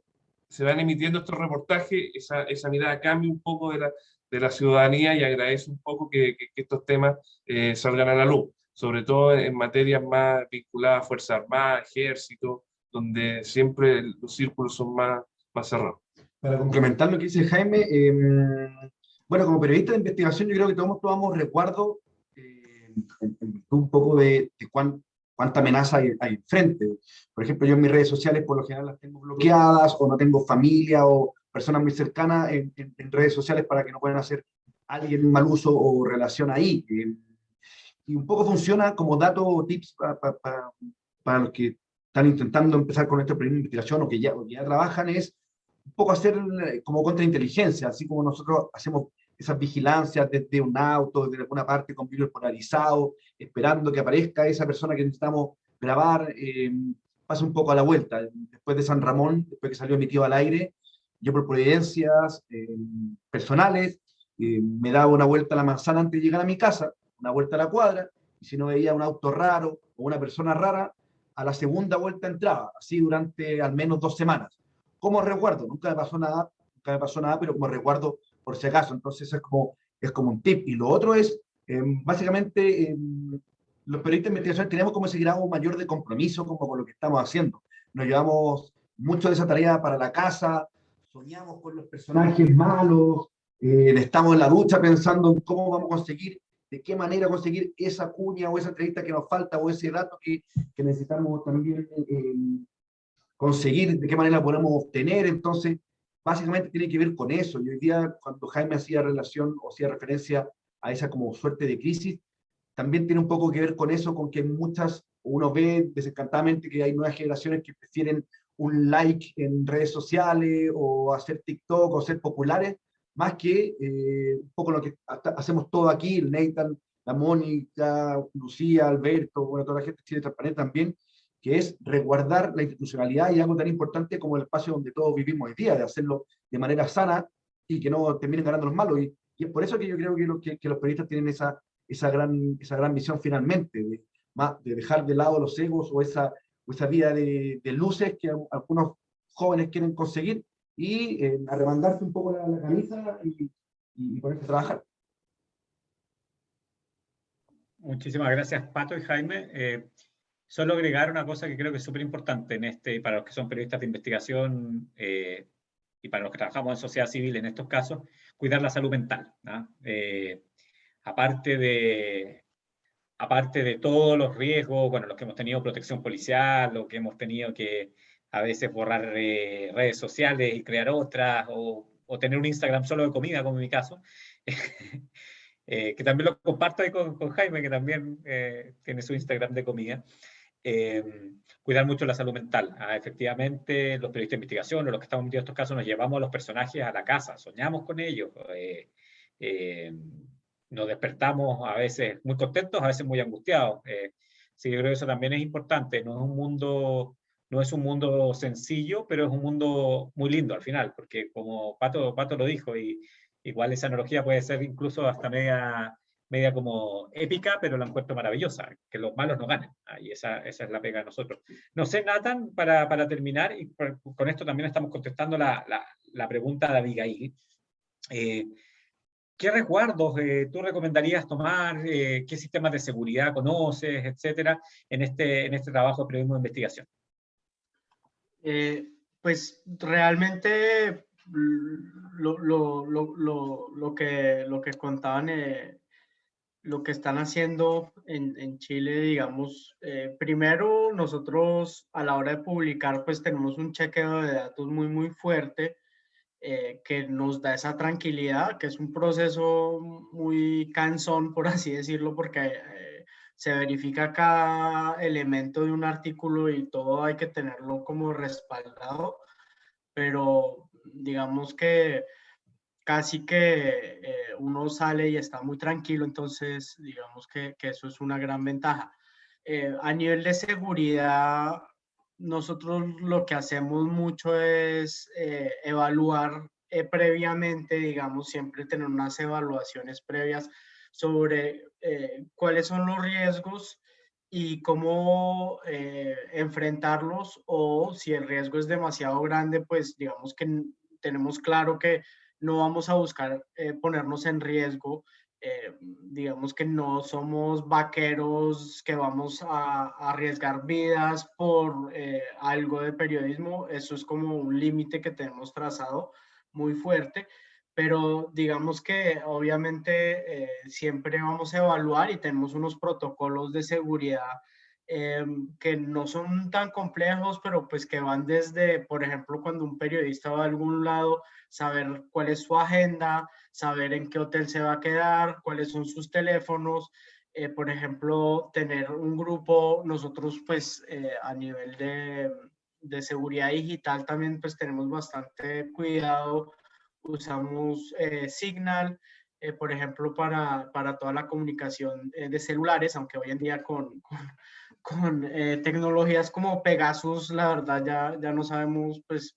se van emitiendo estos reportajes, esa, esa mirada cambia un poco de la, de la ciudadanía y agradece un poco que, que, estos temas eh, salgan a la luz, sobre todo en materias más vinculadas a Fuerza Armada, Ejército, donde siempre los círculos son más, más cerrados. Para complementar lo que dice Jaime, em, bueno, como periodista de investigación yo creo que todos tomamos recuerdo eh, un poco de, de cuán, cuánta amenaza hay, hay enfrente. Por ejemplo, yo en mis redes sociales por lo general las tengo bloqueadas o no tengo familia o personas muy cercanas en, redes sociales para que no puedan hacer alguien mal uso o relación ahí. Eh, y un poco funciona como dato o tips para los que están intentando empezar con este proyecto de investigación o que ya, o que ya trabajan es un poco hacer eh, como contrainteligencia, así como nosotros hacemos esas vigilancias desde un auto, desde alguna parte con vidrio polarizado, esperando que aparezca esa persona que necesitamos grabar, eh, pasa un poco a la vuelta. Después de San Ramón, después que salió emitido al aire, yo por providencias eh, personales, eh, me daba una vuelta a la manzana antes de llegar a mi casa, una vuelta a la cuadra, y si no veía un auto raro o una persona rara, a la segunda vuelta entraba, así durante al menos dos semanas. Como resguardo, nunca me pasó nada, nunca me pasó nada, pero como resguardo por si acaso. Entonces es como, es como un tip. Y lo otro es, em, básicamente, em, los periodistas de investigación tenemos como ese grado mayor de compromiso como con lo que estamos haciendo. Nos llevamos mucho de esa tarea para la casa, soñamos con los personajes malos, eh, estamos en la ducha pensando en cómo vamos a conseguir, de qué manera conseguir esa cuña o esa entrevista que nos falta o ese dato que, necesitamos también em, conseguir, de qué manera podemos obtener. Entonces, básicamente tiene que ver con eso. Y hoy día, cuando Jaime hacía relación o hacía referencia a esa como suerte de crisis, también tiene un poco que ver con eso, con que muchas, uno ve desencantadamente que hay nuevas generaciones que prefieren un like en redes sociales o hacer TikTok o ser populares, más que eh, un poco lo que hacemos todo aquí, Nathan, la Mónica, Lucía, Alberto, bueno, toda la gente de Chile Transparente también, que es resguardar la institucionalidad y algo tan importante como el espacio donde todos vivimos hoy día, de hacerlo de manera sana y que no terminen ganando los malos. Y, es por eso que yo creo que, que, los periodistas tienen esa, esa, gran, esa gran misión finalmente, de, de dejar de lado los egos o esa, esa vida de, de luces que algunos jóvenes quieren conseguir y eh, arremandarse un poco la, camisa y, y, ponerse a trabajar. Muchísimas gracias, Pato y Jaime. Eh, Solo agregar una cosa que creo que es súper importante en este, para los que son periodistas de investigación eh, y para los que trabajamos en sociedad civil en estos casos, cuidar la salud mental. Eh, aparte, de, aparte de todos los riesgos, bueno, los que hemos tenido protección policial, los que hemos tenido que a veces borrar eh, redes sociales y crear otras, o, o, tener un Instagram solo de comida, como en mi caso, que también lo comparto ahí con, con Jaime, que también tiene su Instagram de comida. Em, cuidar mucho la salud mental. Ah, efectivamente, los periodistas de investigación o los que estamos metidos en estos casos nos llevamos a los personajes a la casa, soñamos con ellos, eh, em, nos despertamos a veces muy contentos, a veces muy angustiados. Eh, sí, yo creo que eso también es importante. No es un mundo, no es un mundo sencillo, pero es un mundo muy lindo al final, porque como Pato, Pato lo dijo, y igual esa analogía puede ser incluso hasta media media como épica, pero la encuentro maravillosa, que los malos no ganen. Ah, y esa, esa es la pega de nosotros. No sé, Nathan, para, para terminar, y con esto también estamos contestando la, la, la pregunta de Abigail. Eh, ¿Qué resguardos eh, tú recomendarías tomar? Eh, ¿Qué sistemas de seguridad conoces, etcétera, en este, en este trabajo de periodismo de investigación? pues realmente lo, lo, lo, lo, que, lo que contaban lo que están haciendo en, en Chile, digamos, eh, primero nosotros a la hora de publicar pues tenemos un chequeo de datos muy muy fuerte eh, que nos da esa tranquilidad, que es un proceso muy cansón por así decirlo, porque eh, se verifica cada elemento de un artículo y todo hay que tenerlo como respaldado, pero digamos que casi que uno sale y está muy tranquilo, entonces digamos que, que eso es una gran ventaja. Eh, a nivel de seguridad, nosotros lo que hacemos mucho es eh, evaluar eh, previamente, digamos, siempre tener unas evaluaciones previas sobre cuáles son los riesgos y cómo enfrentarlos o si el riesgo es demasiado grande, pues digamos que tenemos claro que no vamos a buscar ponernos en riesgo eh, digamos que no somos vaqueros que vamos a, arriesgar vidas por eh, algo de periodismo, eso es como un límite que tenemos trazado muy fuerte, pero digamos que obviamente eh, siempre vamos a evaluar y tenemos unos protocolos de seguridad que no son tan complejos, pero pues que van desde, por ejemplo, cuando un periodista va a algún lado, saber cuál es su agenda, saber en qué hotel se va a quedar, cuáles son sus teléfonos, eh, por ejemplo, tener un grupo, nosotros pues eh, a nivel de, de, seguridad digital también pues tenemos bastante cuidado, usamos eh, Signal, por ejemplo, para, para, toda la comunicación de celulares, aunque hoy en día con, con, con tecnologías como Pegasus, la verdad ya, ya no sabemos pues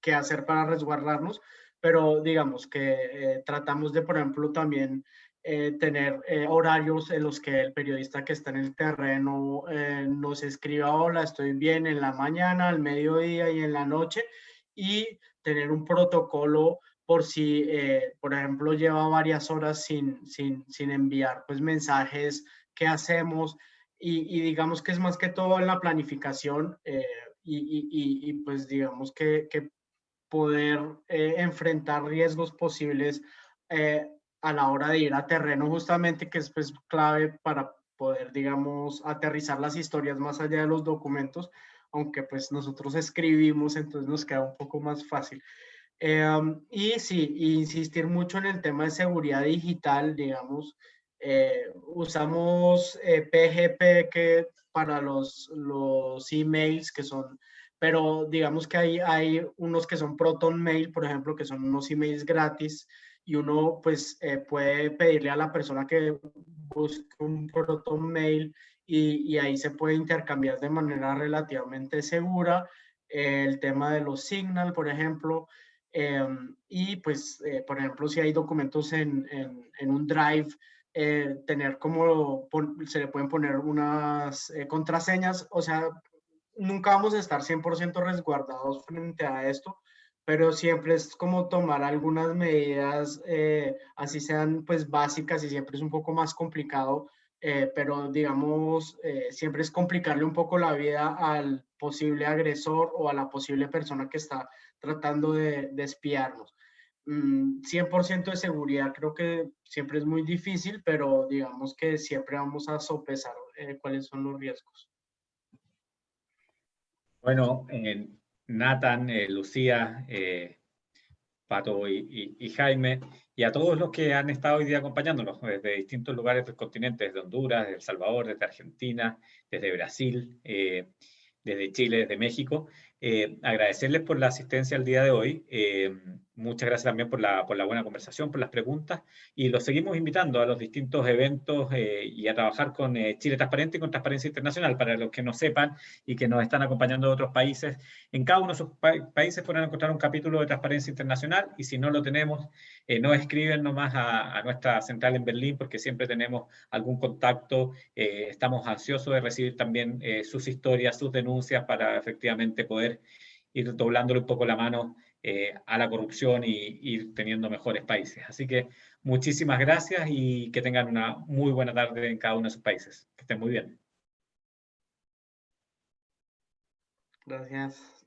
qué hacer para resguardarnos, pero digamos que eh, tratamos de, por ejemplo, también eh, tener eh, horarios en los que el periodista que está en el terreno nos escriba, hola, estoy bien en la mañana, al mediodía y en la noche, y tener un protocolo por si, por ejemplo, lleva varias horas sin, sin, sin enviar pues, mensajes, qué hacemos, y, digamos que es más que todo en la planificación y, y, y, pues digamos que, que poder eh, enfrentar riesgos posibles eh, a la hora de ir a terreno, justamente que es pues, clave para poder, digamos, aterrizar las historias más allá de los documentos, aunque pues nosotros escribimos, entonces nos queda un poco más fácil. Em, y sí, insistir mucho en el tema de seguridad digital, digamos, eh, usamos PGP que para los, los emails que son pero digamos que hay, hay unos que son Proton Mail, por ejemplo, que son unos emails gratis y uno pues eh, puede pedirle a la persona que busque un Proton Mail y, y ahí se puede intercambiar de manera relativamente segura. El tema de los Signal, por ejemplo, em, y pues, eh, por ejemplo, si hay documentos en, en, en un Drive, eh, tener como, se le pueden poner unas contraseñas, o sea, nunca vamos a estar 100% resguardados frente a esto, pero siempre es como tomar algunas medidas, eh, así sean pues básicas y siempre es un poco más complicado, eh, pero digamos, eh, siempre es complicarle un poco la vida al posible agresor o a la posible persona que está tratando de, de espiarnos. 100% mm, de seguridad creo que siempre es muy difícil, pero digamos que siempre vamos a sopesar cuáles son los riesgos. Bueno, eh, Nathan, eh, Lucía, eh, Pato y, Jaime, y a todos los que han estado hoy día acompañándonos desde distintos lugares del continente, desde Honduras, desde El Salvador, desde Argentina, desde Brasil, desde Chile, desde México. agradecerles por la asistencia el día de hoy. Muchas gracias también por la, por la buena conversación, por las preguntas y los seguimos invitando a los distintos eventos eh, y a trabajar con eh, Chile Transparente y con Transparencia Internacional para los que no sepan y que nos están acompañando de otros países. En cada uno de esos países pueden encontrar un capítulo de Transparencia Internacional y si no lo tenemos, eh, no escriben nomás a, a, nuestra central en Berlín porque siempre tenemos algún contacto. estamos ansiosos de recibir también sus historias, sus denuncias para efectivamente poder ir doblándole un poco la mano eh, a la corrupción y, ir teniendo mejores países. Así que muchísimas gracias y que tengan una muy buena tarde en cada uno de sus países. Que estén muy bien. Gracias.